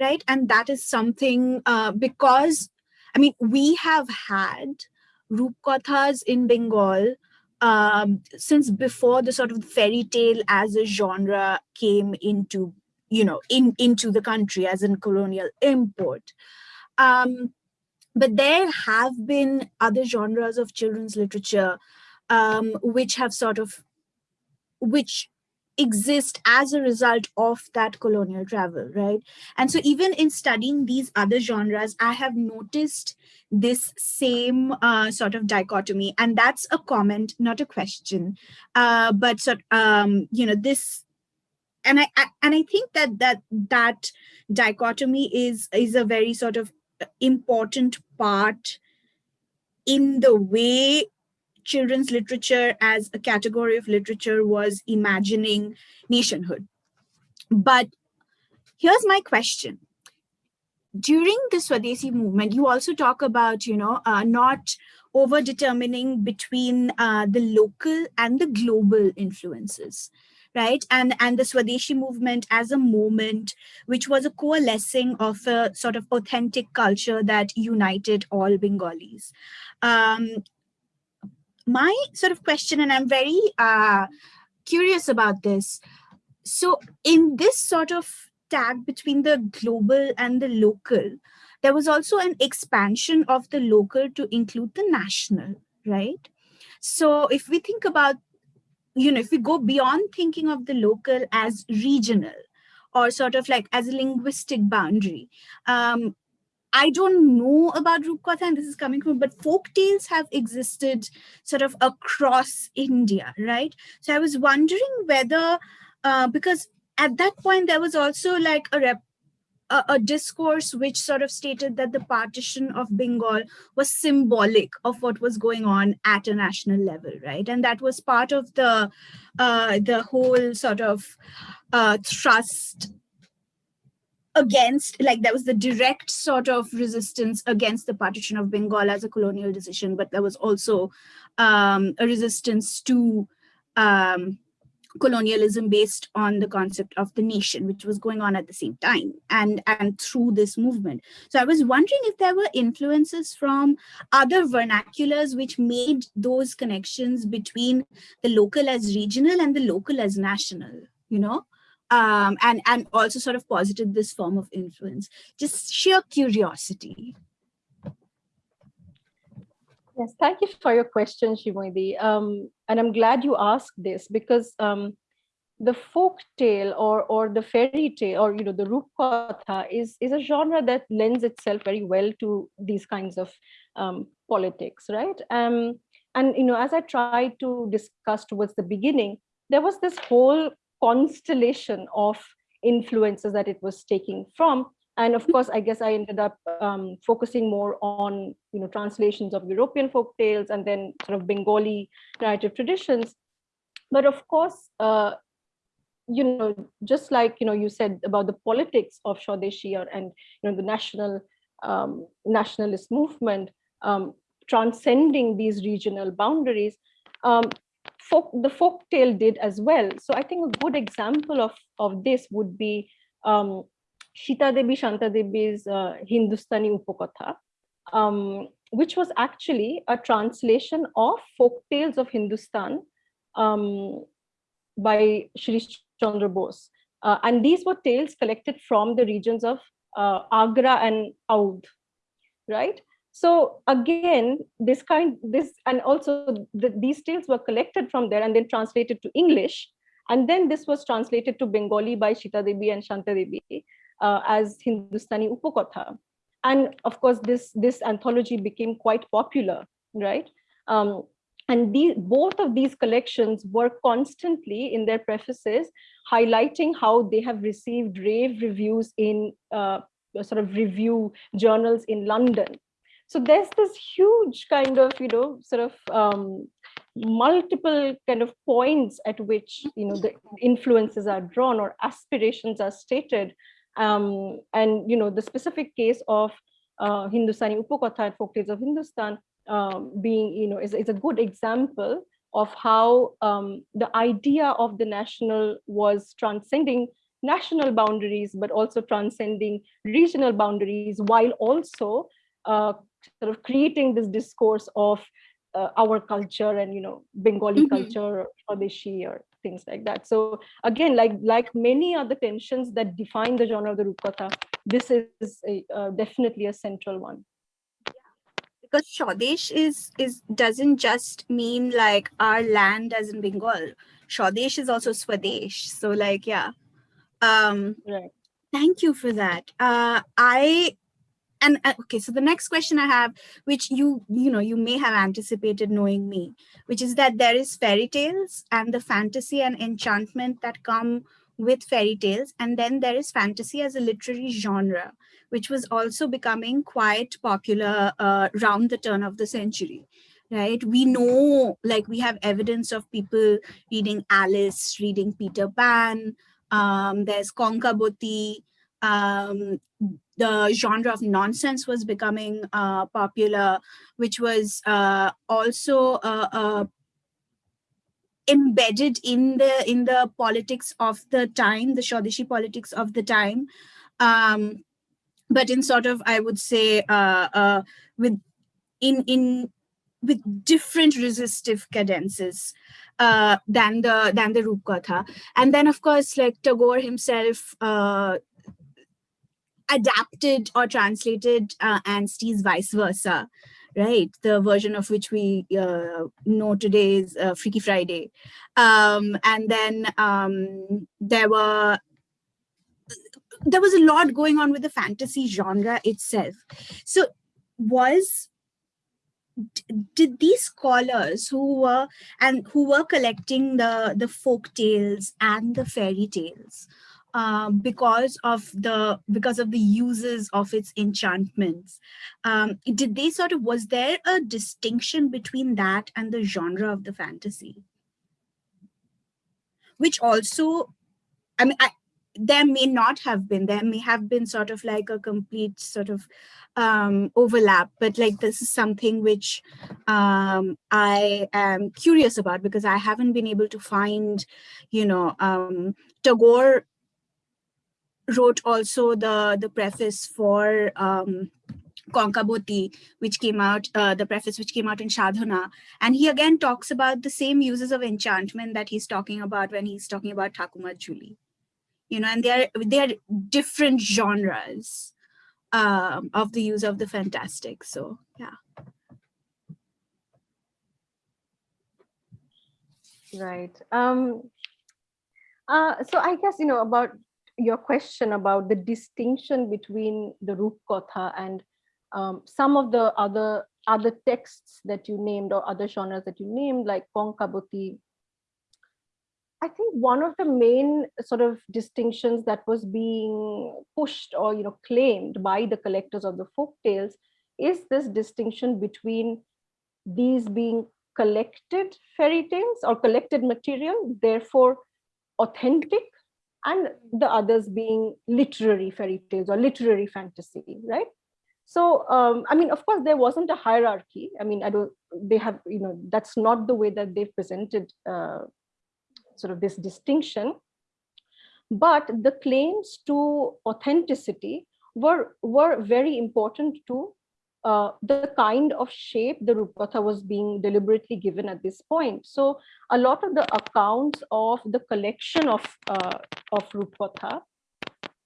right? And that is something uh, because, I mean, we have had Rupkathas in Bengal um, since before the sort of fairy tale as a genre came into, you know, in into the country as a colonial import. Um, but there have been other genres of children's literature um, which have sort of, which exist as a result of that colonial travel, right? And so even in studying these other genres, I have noticed this same uh, sort of dichotomy, and that's a comment, not a question. Uh, but sort, um, you know, this, and I, I and I think that that that dichotomy is is a very sort of important part in the way children's literature as a category of literature was imagining nationhood. But here's my question. During the Swadeshi movement, you also talk about, you know, uh, not over determining between uh, the local and the global influences right? And, and the Swadeshi movement as a moment, which was a coalescing of a sort of authentic culture that united all Bengalis. Um, my sort of question, and I'm very uh, curious about this. So in this sort of tag between the global and the local, there was also an expansion of the local to include the national, right? So if we think about you know, if we go beyond thinking of the local as regional or sort of like as a linguistic boundary, um, I don't know about Rupkatha and this is coming from, but folk tales have existed sort of across India, right? So I was wondering whether, uh, because at that point there was also like a rep a, discourse which sort of stated that the partition of Bengal was symbolic of what was going on at a national level, right? And that was part of the uh, the whole sort of uh, thrust against, like there was the direct sort of resistance against the partition of Bengal as a colonial decision, but there was also um, a resistance to um, colonialism based on the concept of the nation, which was going on at the same time and, and through this movement. So I was wondering if there were influences from other vernaculars which made those connections between the local as regional and the local as national, you know? Um, and, and also sort of posited this form of influence, just sheer curiosity. Yes, thank you for your question, Shimoidi. Um, and I'm glad you asked this because um, the folk tale or or the fairy tale or you know the rupkatha is is a genre that lends itself very well to these kinds of um, politics, right? Um, and you know, as I tried to discuss towards the beginning, there was this whole constellation of influences that it was taking from and of course, I guess I ended up um, focusing more on, you know, translations of European folk tales and then sort of Bengali narrative traditions. But of course, uh, you know, just like, you know, you said about the politics of Swadeshi and, you know, the national um, nationalist movement um, transcending these regional boundaries, um, folk, the folk tale did as well. So I think a good example of, of this would be um, Shita Devi Shanta Devi's uh, Hindustani Upakatha, um, which was actually a translation of folk tales of Hindustan um, by Shri Chandra Bose. Uh, and these were tales collected from the regions of uh, Agra and Oudh, right? So again, this kind, this, and also the, these tales were collected from there and then translated to English. And then this was translated to Bengali by Shita Devi and Shanta Devi uh, as Hindustani Upakatha. And of course, this, this anthology became quite popular, right? Um, and the, both of these collections were constantly in their prefaces highlighting how they have received rave reviews in uh, sort of review journals in London. So there's this huge kind of, you know, sort of um, multiple kind of points at which, you know, the influences are drawn or aspirations are stated. Um, and you know the specific case of uh, Hindustani Upakatha and folktales of Hindustan um, being, you know, is, is a good example of how um, the idea of the national was transcending national boundaries, but also transcending regional boundaries, while also uh, sort of creating this discourse of uh, our culture and you know Bengali Mhm. culture, Swadeshi or things like that. So again, like like many other tensions that define the genre of the Rupkatha, this is a, uh, definitely a central one. because Swadesh is is doesn't just mean like our land as in Bengal. Swadesh is also Swadesh. So like yeah. Um Right. thank you for that. Uh I and uh, okay, so the next question I have, which you you know you may have anticipated knowing me, which is that there is fairy tales and the fantasy and enchantment that come with fairy tales, and then there is fantasy as a literary genre, which was also becoming quite popular uh, around the turn of the century. Right, we know, like we have evidence of people reading Alice, reading Peter Pan. Um, there's Konkaboti. Um, the genre of nonsense was becoming uh, popular, which was uh, also uh, uh, embedded in the in the politics of the time, the Swadeshi politics of the time. Um, but in sort of, I would say, uh, uh, with in in with different resistive cadences than the than the Rupkatha. And then, of course, like Tagore himself adapted or translated uh, Anstey's vice versa, right? The version of which we uh, know today is uh, Freaky Friday. Um, and then um, there were there was a lot going on with the fantasy genre itself. So was did these scholars who were and who were collecting the the folk tales and the fairy tales um, because of the because of the uses of its enchantments. Um, did they sort of was there a distinction between that and the genre of the fantasy, which also, I mean, I, there may not have been. There may have been sort of like a complete sort of um, overlap, but like this is something which um, I am curious about because I haven't been able to find, you know, um, Tagore wrote also the the preface for um, which came out, uh, the preface which came out in Shadhana. And he again talks about the same uses of enchantment that he's talking about when he's talking about Thakumar Jhuli. You know, and they're they're different genres um, of the use of the fantastic. So yeah. Right. Um, uh, so I guess, you know, about your question about the distinction between the Rupkatha and um, some of the other other texts that you named or other genres that you named, like Konkaboti. I think one of the main sort of distinctions that was being pushed or you know claimed by the collectors of the folk tales is this distinction between these being collected fairy tales or collected material, therefore authentic, and the others being literary fairy tales or literary fantasy, right? So, um, I mean, of course, there wasn't a hierarchy. I mean, I don't, they have, you know, that's not the way that they've presented uh, sort of this distinction. But the claims to authenticity were, were very important to uh, the kind of shape the Rupkatha was being deliberately given at this point. So a lot of the accounts of the collection of, uh, of Rupkatha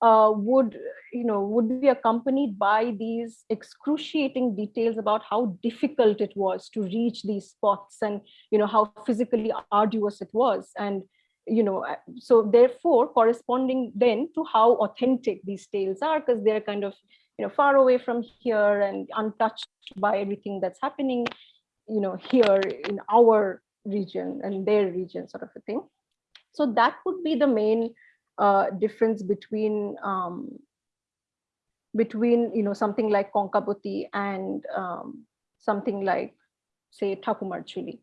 uh, would, you know, would be accompanied by these excruciating details about how difficult it was to reach these spots and, you know, how physically arduous it was. And, you know, so therefore corresponding then to how authentic these tales are, because they're kind of, you know, far away from here and untouched by everything that's happening, you know, here in our region and their region sort of a thing. So that would be the main uh, difference between um, between you know something like Konkaboti and um, something like say Thakumar Jhuli.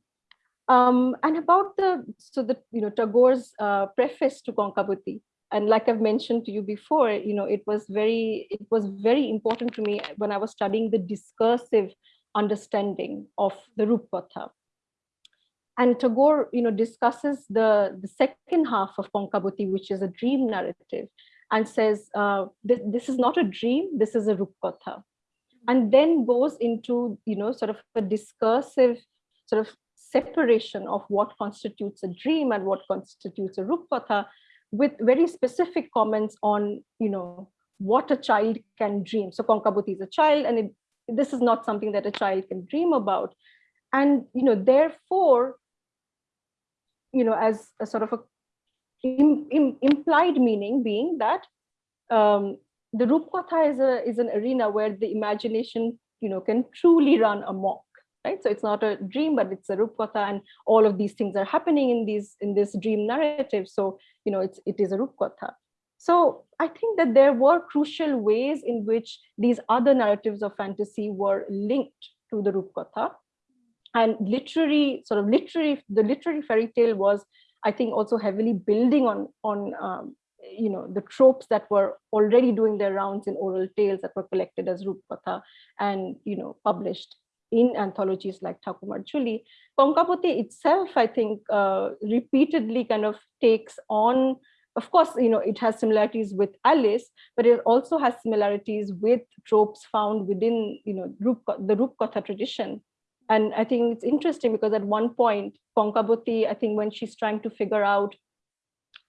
Um, and about the so the you know Tagore's uh, preface to Konkaboti, and like I've mentioned to you before, you know it was very it was very important to me when I was studying the discursive understanding of the Rupkatha. And Tagore, you know, discusses the, the second half of Konkaboti, which is a dream narrative, and says, uh, this, this is not a dream, this is a Rupkatha. And then goes into, you know, sort of a discursive sort of separation of what constitutes a dream and what constitutes a Rupkatha with very specific comments on, you know, what a child can dream. So Konkaboti is a child and it, this is not something that a child can dream about. And, you know, therefore, you know, as a sort of a im, im, implied meaning being that um, the Rupkatha is, a, is an arena where the imagination, you know, can truly run amok right? So it's not a dream, but it's a rupkatha, and all of these things are happening in these in this dream narrative. So you know, it's it is a rupkatha. So I think that there were crucial ways in which these other narratives of fantasy were linked to the rupkatha, and literary sort of literary the literary fairy tale was, I think, also heavily building on on um, you know the tropes that were already doing their rounds in oral tales that were collected as rupkatha and you know published in anthologies like Thakumar Jhuli. Konkaboti itself, I think, uh, repeatedly kind of takes on, of course, you know, it has similarities with Alice, but it also has similarities with tropes found within, you know, Rup, the Rupkatha tradition. And I think it's interesting because at one point, Konkaboti, I think when she's trying to figure out,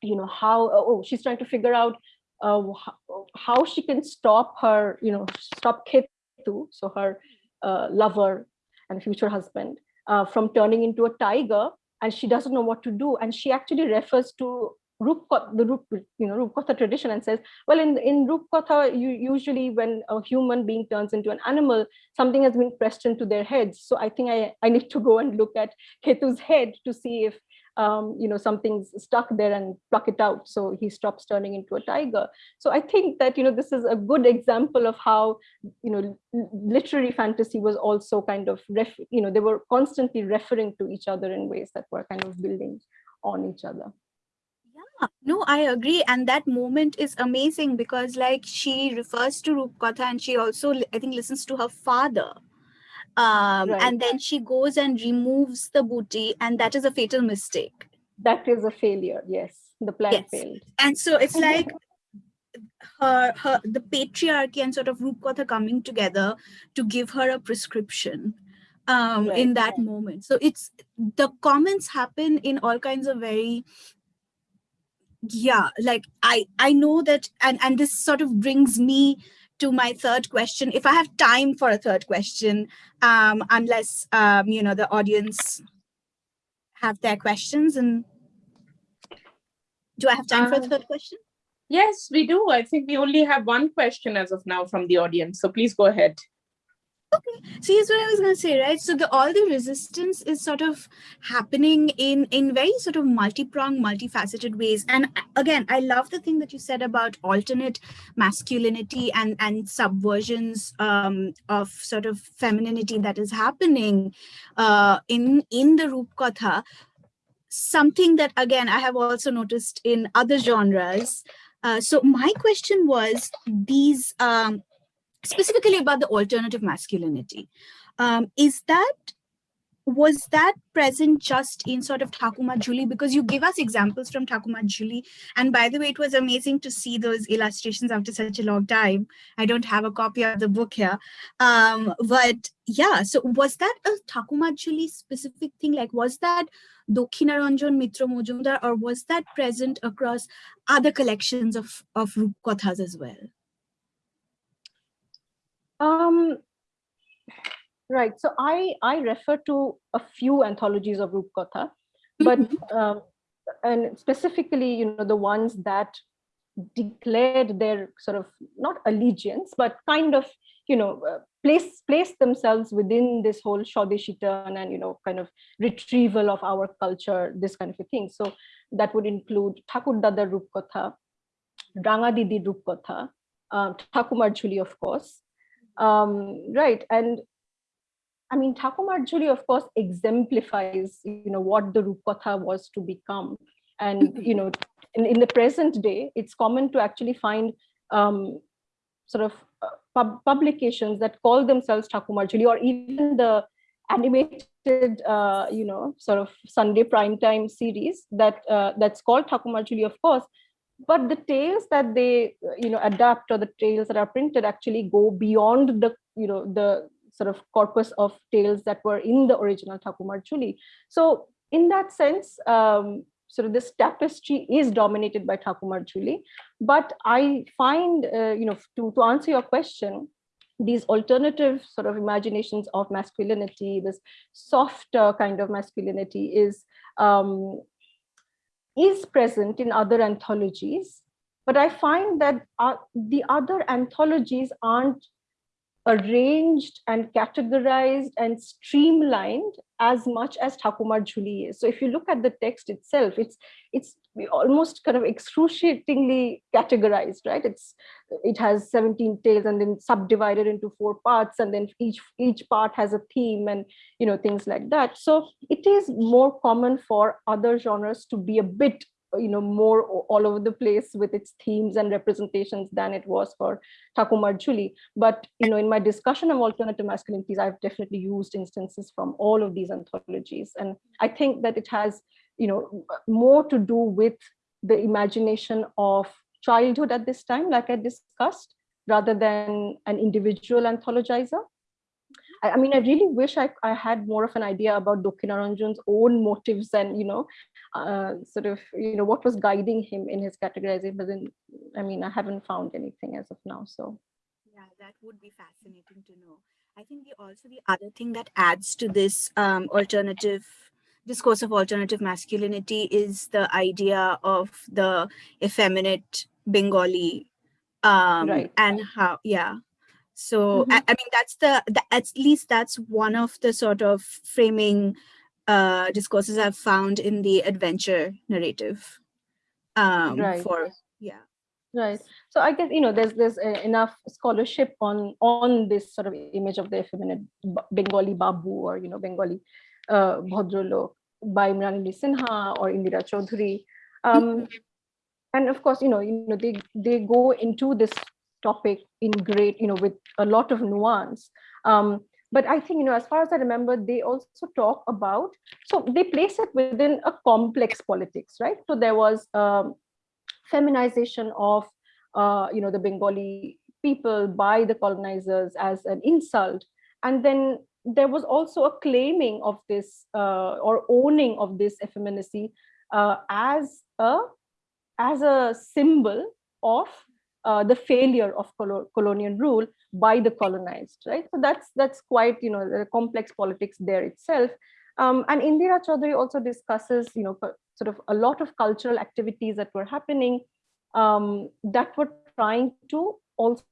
you know, how, oh, she's trying to figure out uh, how, how she can stop her, you know, stop Khetu, so her uh, lover and future husband uh, from turning into a tiger and she doesn't know what to do and she actually refers to Rupkatha, the Rup, you know, Rupkatha tradition and says, well, in, in Rupkatha, you usually when a human being turns into an animal, something has been pressed into their heads. So I think I, I need to go and look at Khetu's head to see if um, you know, something's stuck there and pluck it out. So he stops turning into a tiger. So I think that, you know, this is a good example of how, you know, literary fantasy was also kind of, ref you know, they were constantly referring to each other in ways that were kind of building on each other. Yeah, no, I agree. And that moment is amazing because like she refers to Rupkatha and she also, I think, listens to her father um, right. and then she goes and removes the booty and that is a fatal mistake that is a failure yes the plan yes. failed and so it's like her her the patriarchy and sort of Rupkatha coming together to give her a prescription um right. in that moment so it's the comments happen in all kinds of very yeah like i i know that and and this sort of brings me to my third question, if I have time for a third question, um, unless, um, you know, the audience have their questions and do I have time for a uh, third question? Yes, we do. I think we only have one question as of now from the audience. So please go ahead. Okay, so here's what I was going to say, right? So the all the resistance is sort of happening in in very sort of multi-pronged, multifaceted ways. And again, I love the thing that you said about alternate masculinity and and subversions um, of sort of femininity that is happening uh, in in the Rupkatha. Something that again I have also noticed in other genres. Uh, so my question was these um, specifically about the alternative masculinity. Um, is that was that present just in sort of Thakumar Jhuli? Because you give us examples from Thakumar Jhuli. And by the way, it was amazing to see those illustrations after such a long time. I don't have a copy of the book here. Um, but yeah, so was that a Thakumar Jhuli specific thing? Like, was that Ranjan Mitra Mojumdar or was that present across other collections of, of Rupkathas as well? Um, right. So I I refer to a few anthologies of Rupkatha, but mm-hmm. um, and specifically, you know, the ones that declared their sort of not allegiance, but kind of you know uh, place place themselves within this whole Swadeshi turn and you know kind of retrieval of our culture, this kind of a thing. So that would include Thakur Dada Rupkatha, Ranga Didi Rupkatha, um, Thakumar Jhuli, of course, um, right. And I mean, Thakumar Jhuli, of course, exemplifies, you know, what the Rupkatha was to become. And, you know, in, in the present day, it's common to actually find um, sort of uh, pub publications that call themselves Thakumar or even the animated, uh, you know, sort of Sunday primetime series that uh, that's called Thakumar of course, but the tales that they, you know, adapt or the tales that are printed actually go beyond the, you know, the sort of corpus of tales that were in the original Thakumar Jhuli. So in that sense, um, sort of this tapestry is dominated by Thakumar Jhuli. but I find, uh, you know, to, to answer your question, these alternative sort of imaginations of masculinity, this softer kind of masculinity is um, is present in other anthologies, but I find that uh, the other anthologies aren't arranged and categorized and streamlined as much as Thakumar Jhuli is. So if you look at the text itself, it's it's almost kind of excruciatingly categorized, right? It's it has 17 tales and then subdivided into four parts, and then each each part has a theme and you know things like that. So it is more common for other genres to be a bit you know more all over the place with its themes and representations than it was for Thakumar Jhuli. But you know, in my discussion of alternative masculinities, I've definitely used instances from all of these anthologies, and I think that it has you know more to do with the imagination of childhood at this time, like I discussed, rather than an individual anthologizer. I, I, mean, I really wish I, I had more of an idea about Dakshinaranjan's own motives and, you know, uh, sort of, you know, what was guiding him in his categorizing, but then, I mean, I haven't found anything as of now, so. Yeah, that would be fascinating to know. I think the also the other thing that adds to this um, alternative discourse of alternative masculinity is the idea of the effeminate Bengali um, right. and how, yeah, so mm -hmm. I, I, mean, that's the, the, at least that's one of the sort of framing uh, discourses I've found in the adventure narrative. Um, right. For yeah. Right. So I guess you know there's there's uh, enough scholarship on on this sort of image of the effeminate Bengali Babu or you know Bengali uh, Bhadralok by Mrinalini Sinha or Indira Chaudhuri. Um, mm-hmm. and of course, you know, you know, they they go into this topic in great, you know, with a lot of nuance. Um, but I think, you know, as far as I remember, they also talk about, so they place it within a complex politics, right? So there was um, feminization of, uh, you know, the Bengali people by the colonizers as an insult. And then there was also a claiming of this uh, or owning of this effeminacy uh, as a as a symbol of uh, the failure of colonial rule by the colonized, right? So that's that's quite you know the complex politics there itself. Um, and Indira Chaudhuri also discusses you know sort of a lot of cultural activities that were happening um, that were trying to also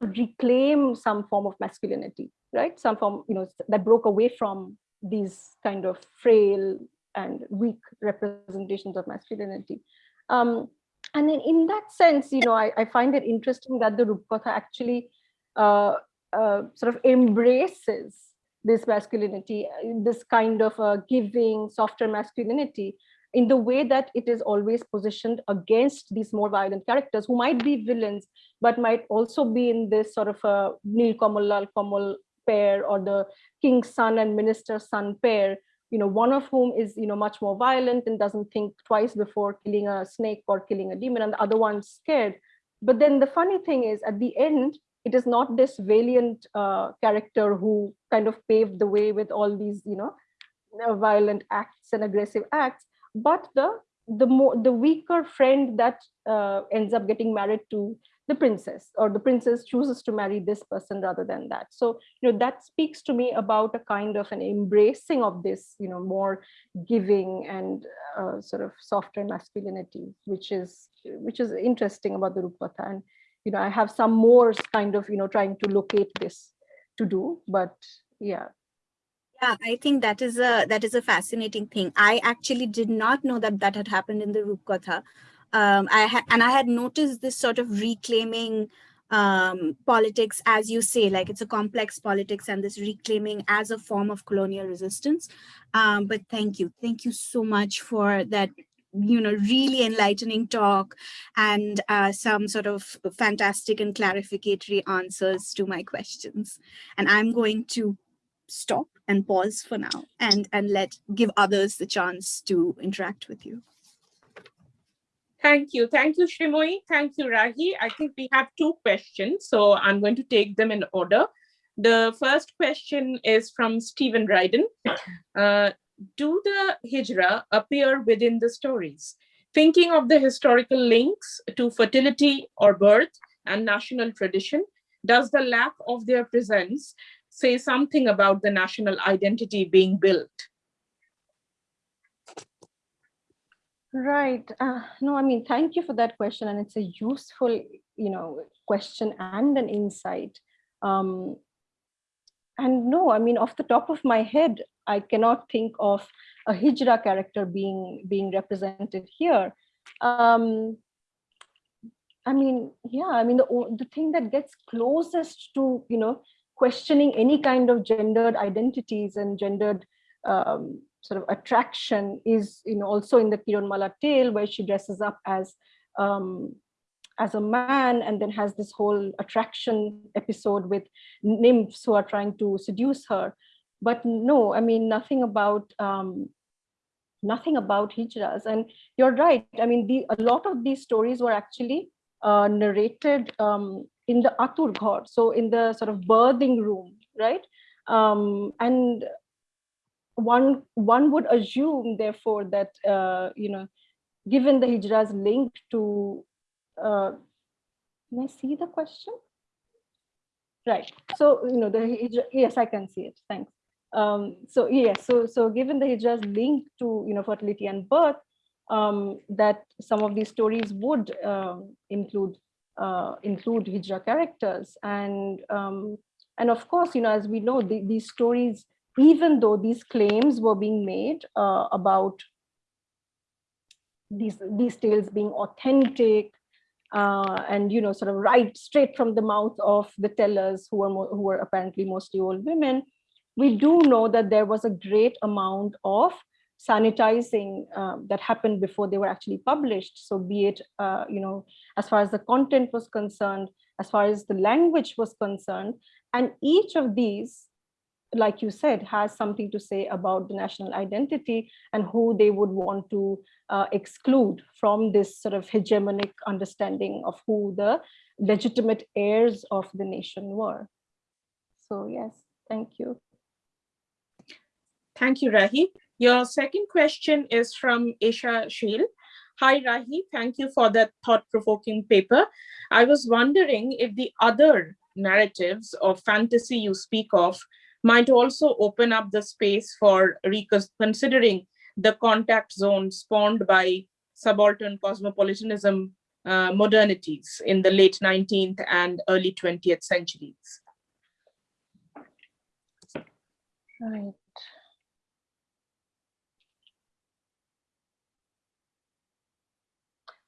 reclaim some form of masculinity, right? Some form you know that broke away from these kind of frail and weak representations of masculinity. Um, and then in that sense, you know, I, I find it interesting that the Rupkatha actually uh, uh, sort of embraces this masculinity, this kind of uh, giving, softer masculinity, in the way that it is always positioned against these more violent characters who might be villains, but might also be in this sort of a Nil Kamal Lal Kamal pair or the king's son and minister's son pair, you know, one of whom is, you know, much more violent and doesn't think twice before killing a snake or killing a demon, and the other one's scared. But then the funny thing is, at the end, it is not this valiant uh, character who kind of paved the way with all these, you know, uh, violent acts and aggressive acts, but the the more the weaker friend that uh, ends up getting married to the princess or the princess chooses to marry this person rather than that. So you know that speaks to me about a kind of an embracing of this you know more giving and uh, sort of softer masculinity which is which is interesting about the rupkatha and you know i have some more kind of you know trying to locate this to do but yeah. Yeah i think that is a that is a fascinating thing. I actually did not know that that had happened in the rupkatha um, I and I had noticed this sort of reclaiming um, politics, as you say, like it's a complex politics and this reclaiming as a form of colonial resistance. Um, but thank you. Thank you so much for that you know, really enlightening talk and uh, some sort of fantastic and clarificatory answers to my questions. And I'm going to stop and pause for now and, and let give others the chance to interact with you. Thank you. Thank you, Shrimoy. Thank you, Rahi. I think we have two questions, so I'm going to take them in order. The first question is from Stephen Ryden. Uh, do the hijra appear within the stories? Thinking of the historical links to fertility or birth and national tradition, does the lack of their presence say something about the national identity being built? Right. Uh, no, I mean, thank you for that question. And it's a useful, you know, question and an insight. Um, and no, I mean, off the top of my head, I cannot think of a hijra character being being represented here. Um, I mean, yeah, I mean, the, the thing that gets closest to, you know, questioning any kind of gendered identities and gendered um, sort of attraction is, you know, also in the Kiranmala tale where she dresses up as um, as a man and then has this whole attraction episode with nymphs who are trying to seduce her. But no, I mean, nothing about um, nothing about hijras. And you're right. I mean, the, a lot of these stories were actually uh, narrated um, in the Atur so in the sort of birthing room, right? Um, and one one would assume, therefore, that uh, you know, given the hijras link to uh, can I see the question? Right. So, you know, the hijra, yes, I can see it. Thanks. Um, so yes, so so given the hijras link to you know fertility and birth, um, that some of these stories would um, include uh, include hijra characters, and um, and of course, you know, as we know, the, these stories, even though these claims were being made uh, about these these tales being authentic uh, and you know sort of right straight from the mouth of the tellers who were who were apparently mostly old women we do know that there was a great amount of sanitizing um, that happened before they were actually published. So be it uh, you know as far as the content was concerned as far as the language was concerned and each of these like you said, has something to say about the national identity and who they would want to uh, exclude from this sort of hegemonic understanding of who the legitimate heirs of the nation were. So yes, thank you. Thank you, Rahi. Your second question is from Isha Sheel. Hi, Rahi. Thank you for that thought-provoking paper. I was wondering if the other narratives or fantasy you speak of might also open up the space for reconsidering the contact zone spawned by subaltern cosmopolitanism uh, modernities in the late 19th and early 20th centuries. Right.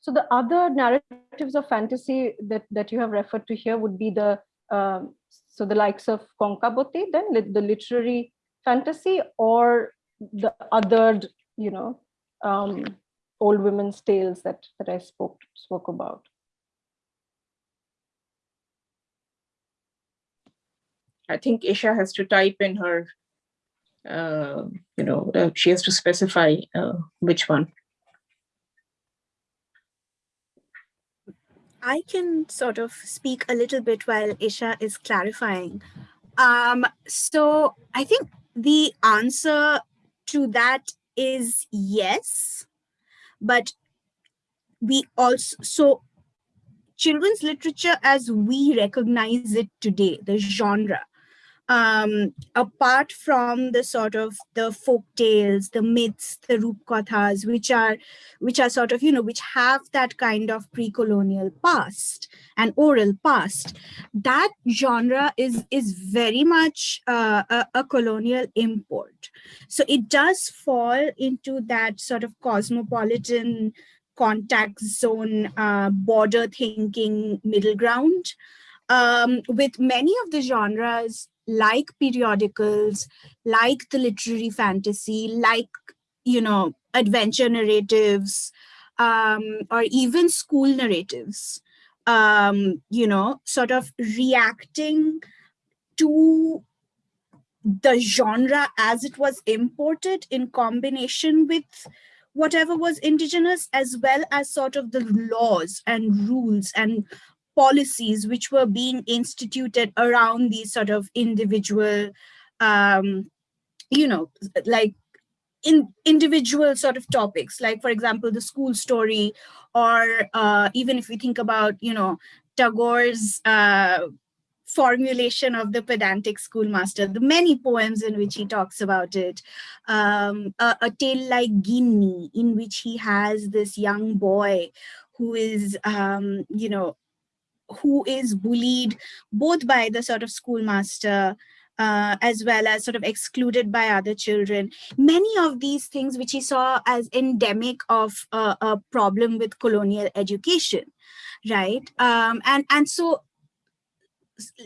So the other narratives of fantasy that, that you have referred to here would be the um, so the likes of Konkaboti, then the literary fantasy or the other, you know, um, old women's tales that, that I spoke, spoke about. I think Isha has to type in her, uh, you know, uh, she has to specify uh, which one. I can sort of speak a little bit while Isha is clarifying. Um, so I think the answer to that is yes, but we also, so children's literature as we recognize it today, the genre, um, apart from the sort of the folk tales, the myths, the rupkathas, which are, which are sort of, you know, which have that kind of pre-colonial past and oral past, that genre is, is very much uh, a, a colonial import. So it does fall into that sort of cosmopolitan contact zone, uh, border thinking middle ground. Um, with many of the genres like periodicals, like the literary fantasy, like you know, adventure narratives, um, or even school narratives, um, you know, sort of reacting to the genre as it was imported in combination with whatever was indigenous as well as sort of the laws and rules and policies which were being instituted around these sort of individual um, you know like in individual sort of topics like for example the school story or uh, even if we think about you know Tagore's uh, formulation of the pedantic schoolmaster, the many poems in which he talks about it, um, a, a, tale like Gini, in which he has this young boy who is, um, you know, who is bullied both by the sort of schoolmaster uh, as well as sort of excluded by other children. Many of these things which he saw as endemic of uh, a problem with colonial education, right? Um, and, and so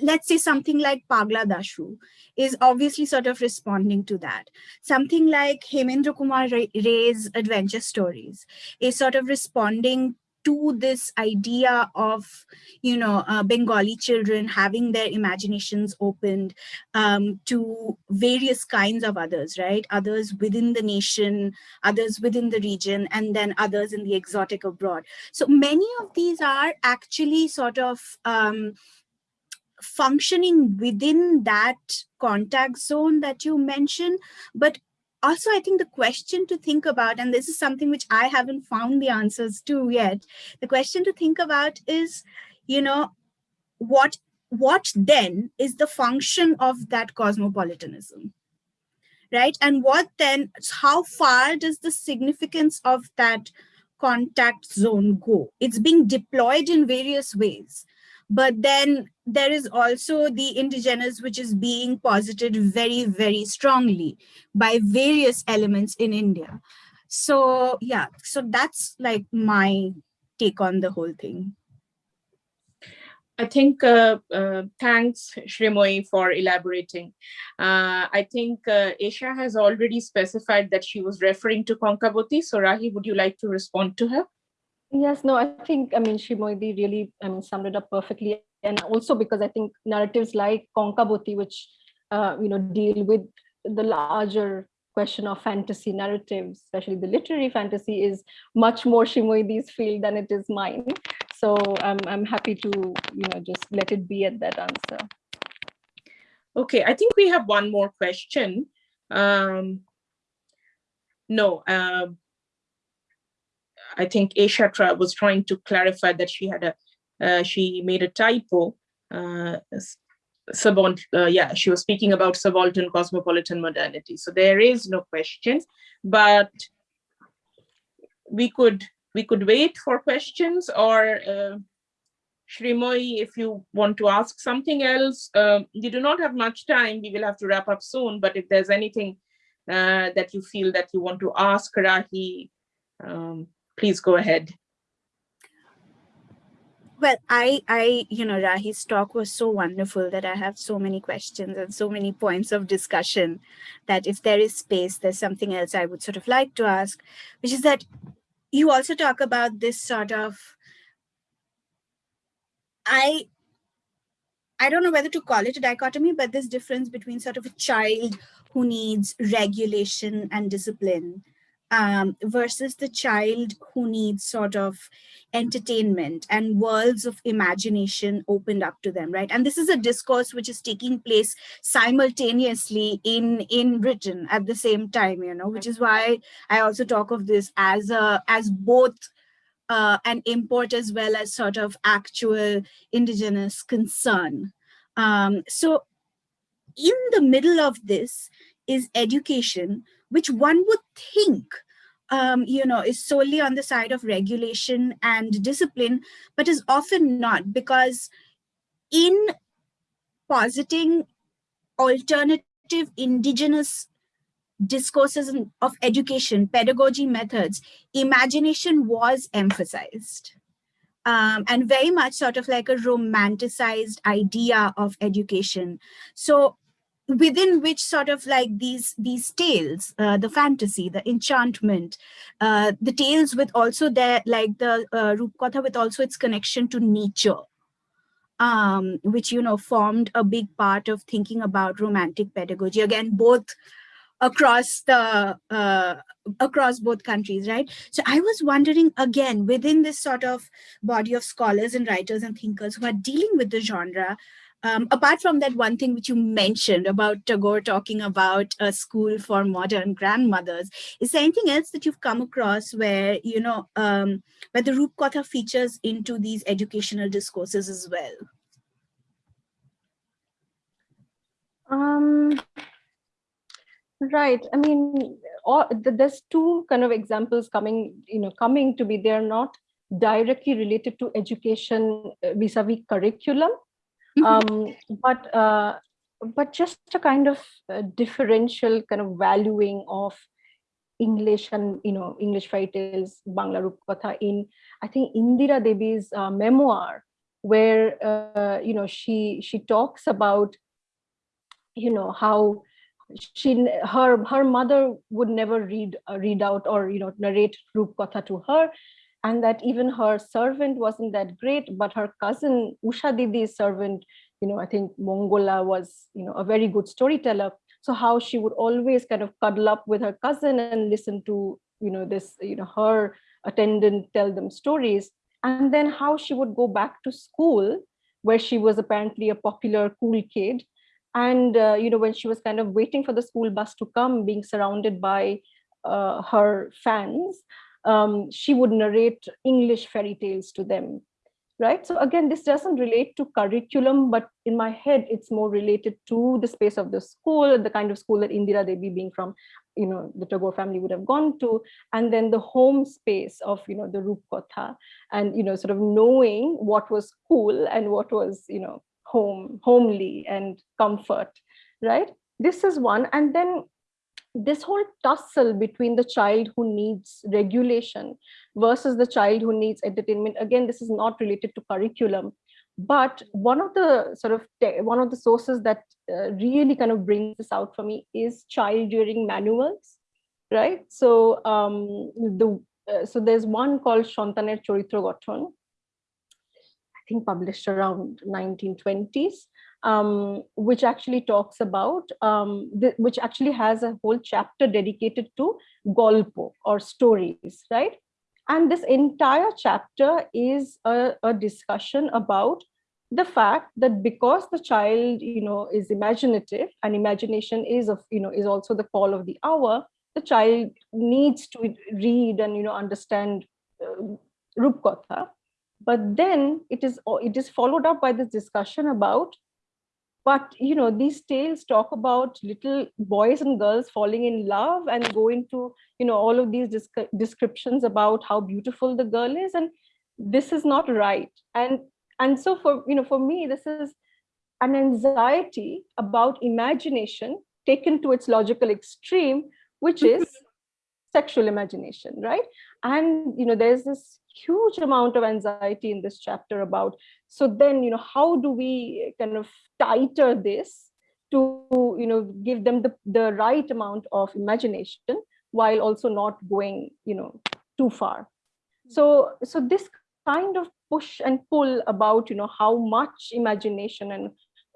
let's say something like Pagla Dashu is obviously sort of responding to that. Something like Hemendra Kumar Ray's adventure stories is sort of responding to this idea of, you know, uh, Bengali children having their imaginations opened um, to various kinds of others, right? Others within the nation, others within the region, and then others in the exotic abroad. So many of these are actually sort of um, functioning within that contact zone that you mentioned, but also I think the question to think about, and this is something which I haven't found the answers to yet, the question to think about is, you know, what, what then is the function of that cosmopolitanism? Right. And what then, how far does the significance of that contact zone go? It's being deployed in various ways. But then there is also the indigenous, which is being posited very, very strongly by various elements in India. So yeah, so that's like my take on the whole thing. I think, uh, uh, thanks Shrimoy for elaborating. Uh, I think uh, Isha has already specified that she was referring to Konkaboti. So Rahi, would you like to respond to her? Yes, no, I think, I mean, Shrimoydi really I mean, summed it up perfectly. And also because I think narratives like Konkaboti, which, uh, you know, deal with the larger question of fantasy narratives, especially the literary fantasy is much more Shrimoydi's field than it is mine. So I'm, I'm happy to, you know, just let it be at that answer. Okay, I think we have one more question. Um, no, uh, I think Isha was trying to clarify that she had a, uh, she made a typo. Uh, subaltern, uh, yeah, she was speaking about subaltern cosmopolitan modernity. So there is no question, but we could we could wait for questions or uh, Shrimoy, if you want to ask something else, uh, you do not have much time. We will have to wrap up soon, but if there's anything uh, that you feel that you want to ask Rahi, um, please go ahead. Well, I, I, you know, Rahi's talk was so wonderful that I have so many questions and so many points of discussion that if there is space, there's something else I would sort of like to ask, which is that you also talk about this sort of, I, I don't know whether to call it a dichotomy, but this difference between sort of a child who needs regulation and discipline um, versus the child who needs sort of entertainment and worlds of imagination opened up to them, right? And this is a discourse which is taking place simultaneously in, in Britain at the same time, you know, which is why I also talk of this as a, as both uh, an import as well as sort of actual indigenous concern. Um, so in the middle of this is education, which one would think um, you know, is solely on the side of regulation and discipline, but is often not because in positing alternative indigenous discourses of education, pedagogy methods, imagination was emphasized. Um, and very much sort of like a romanticized idea of education. So within which sort of like these these tales uh, the fantasy the enchantment uh, the tales with also their like the uh, Rupkatha with also its connection to nature um, which you know formed a big part of thinking about romantic pedagogy. Again both across the uh, across both countries right? So i was wondering again within this sort of body of scholars and writers and thinkers who are dealing with the genre um, apart from that one thing which you mentioned about Tagore talking about a school for modern grandmothers, is there anything else that you've come across where, you know, um, where the Rupkatha features into these educational discourses as well? Um, right. I mean, all, there's two kind of examples coming, you know, coming to be. They're not directly related to education uh, vis-a-vis -vis curriculum. Um, but uh, but just a kind of uh, differential kind of valuing of English and you know English fairy tales, Bangla Rupkatha in I think Indira Devi's uh, memoir, where uh, you know she she talks about you know how she her her mother would never read uh, read out or you know narrate Rupkatha to her and that even her servant wasn't that great, but her cousin Usha Didi's servant, you know, I think Mongola was, you know, a very good storyteller. So how she would always kind of cuddle up with her cousin and listen to, you know, this, you know, her attendant tell them stories. And then how she would go back to school where she was apparently a popular cool kid. And, uh, you know, when she was kind of waiting for the school bus to come, being surrounded by uh, her fans, um, she would narrate English fairy tales to them, right? So again, this doesn't relate to curriculum, but in my head, it's more related to the space of the school, the kind of school that Indira Devi being from, you know, the Tagore family would have gone to, and then the home space of, you know, the Rupkatha, and, you know, sort of knowing what was cool and what was, you know, home, homely and comfort, right? This is one. And then this whole tussle between the child who needs regulation versus the child who needs entertainment again this is not related to curriculum but one of the sort of one of the sources that uh, really kind of brings this out for me is child rearing manuals right? So um the uh, so there's one called Shantaner Charitra Gothon I think published around 1920s um, which actually talks about, um, the, which actually has a whole chapter dedicated to golpo or stories, right? And this entire chapter is a, a discussion about the fact that because the child, you know, is imaginative and imagination is of, you know, is also the call of the hour, the child needs to read and, you know, understand uh, Rupkatha. But then it is, it is followed up by this discussion about but you know these tales talk about little boys and girls falling in love and go into you know all of these descriptions about how beautiful the girl is and this is not right. And and so for you know for me this is an anxiety about imagination taken to its logical extreme which is mm-hmm. sexual imagination right? And you know there's this huge amount of anxiety in this chapter about so then you know how do we kind of tighter this to you know give them the, the right amount of imagination while also not going you know too far? Hmm. So so this kind of push and pull about you know how much imagination and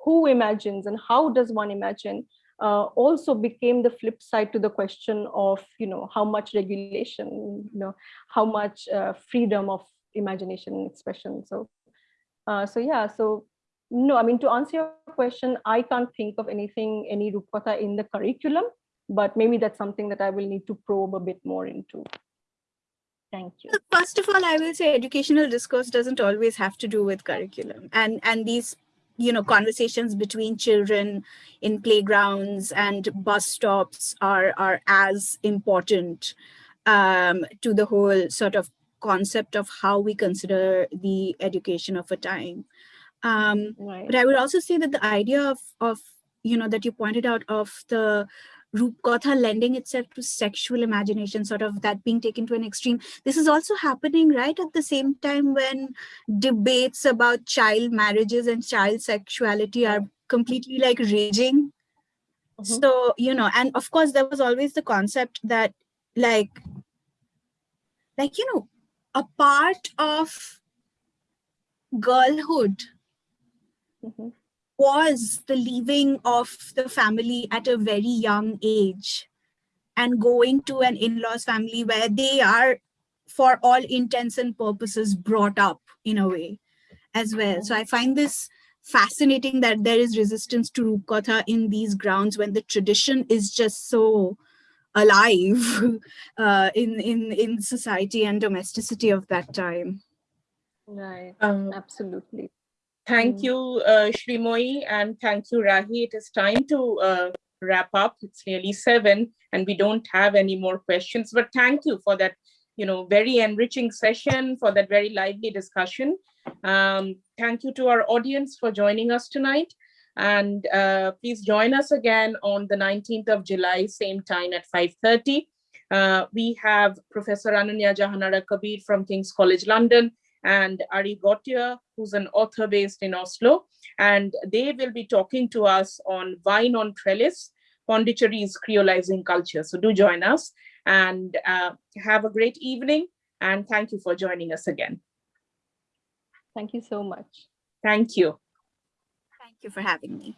who imagines and how does one imagine uh, also became the flip side to the question of you know how much regulation you know how much uh, freedom of imagination and expression. So uh, so yeah so no i mean to answer your question i can't think of anything any rupkatha in the curriculum but maybe that's something that i will need to probe a bit more into. Thank you. First of all i will say educational discourse doesn't always have to do with curriculum. And and these you know conversations between children in playgrounds and bus stops are are as important um, to the whole sort of concept of how we consider the education of a time um, right. but i would also say that the idea of of you know that you pointed out of the Rupkatha lending itself to sexual imagination, sort of that being taken to an extreme. This is also happening right at the same time when debates about child marriages and child sexuality are completely like raging Mhm. So, you know, and of course, there was always the concept that, like, like, you know, a part of girlhood Mhm. Was the leaving of the family at a very young age and going to an in-laws family where they are for all intents and purposes brought up in a way as well so i find this fascinating that there is resistance to rupkatha in these grounds when the tradition is just so alive uh, in in in society and domesticity of that time Right. Um, Absolutely. Thank Mm. you, uh, Shrimoy and thank you, Rahi. It is time to uh, wrap up. It's nearly seven, and we don't have any more questions. But thank you for that, you know, very enriching session, for that very lively discussion. Um, thank you to our audience for joining us tonight. And uh, please join us again on the 19th of July, same time at 5.30. Uh, we have Professor Ananya Jahanara Kabir from King's College London, and Ari Gautier, who's an author based in Oslo. And they will be talking to us on Vine on Trellis, Pondicherry's creolizing culture. So do join us and uh, have a great evening. And thank you for joining us again. Thank you so much. Thank you. thank you for having me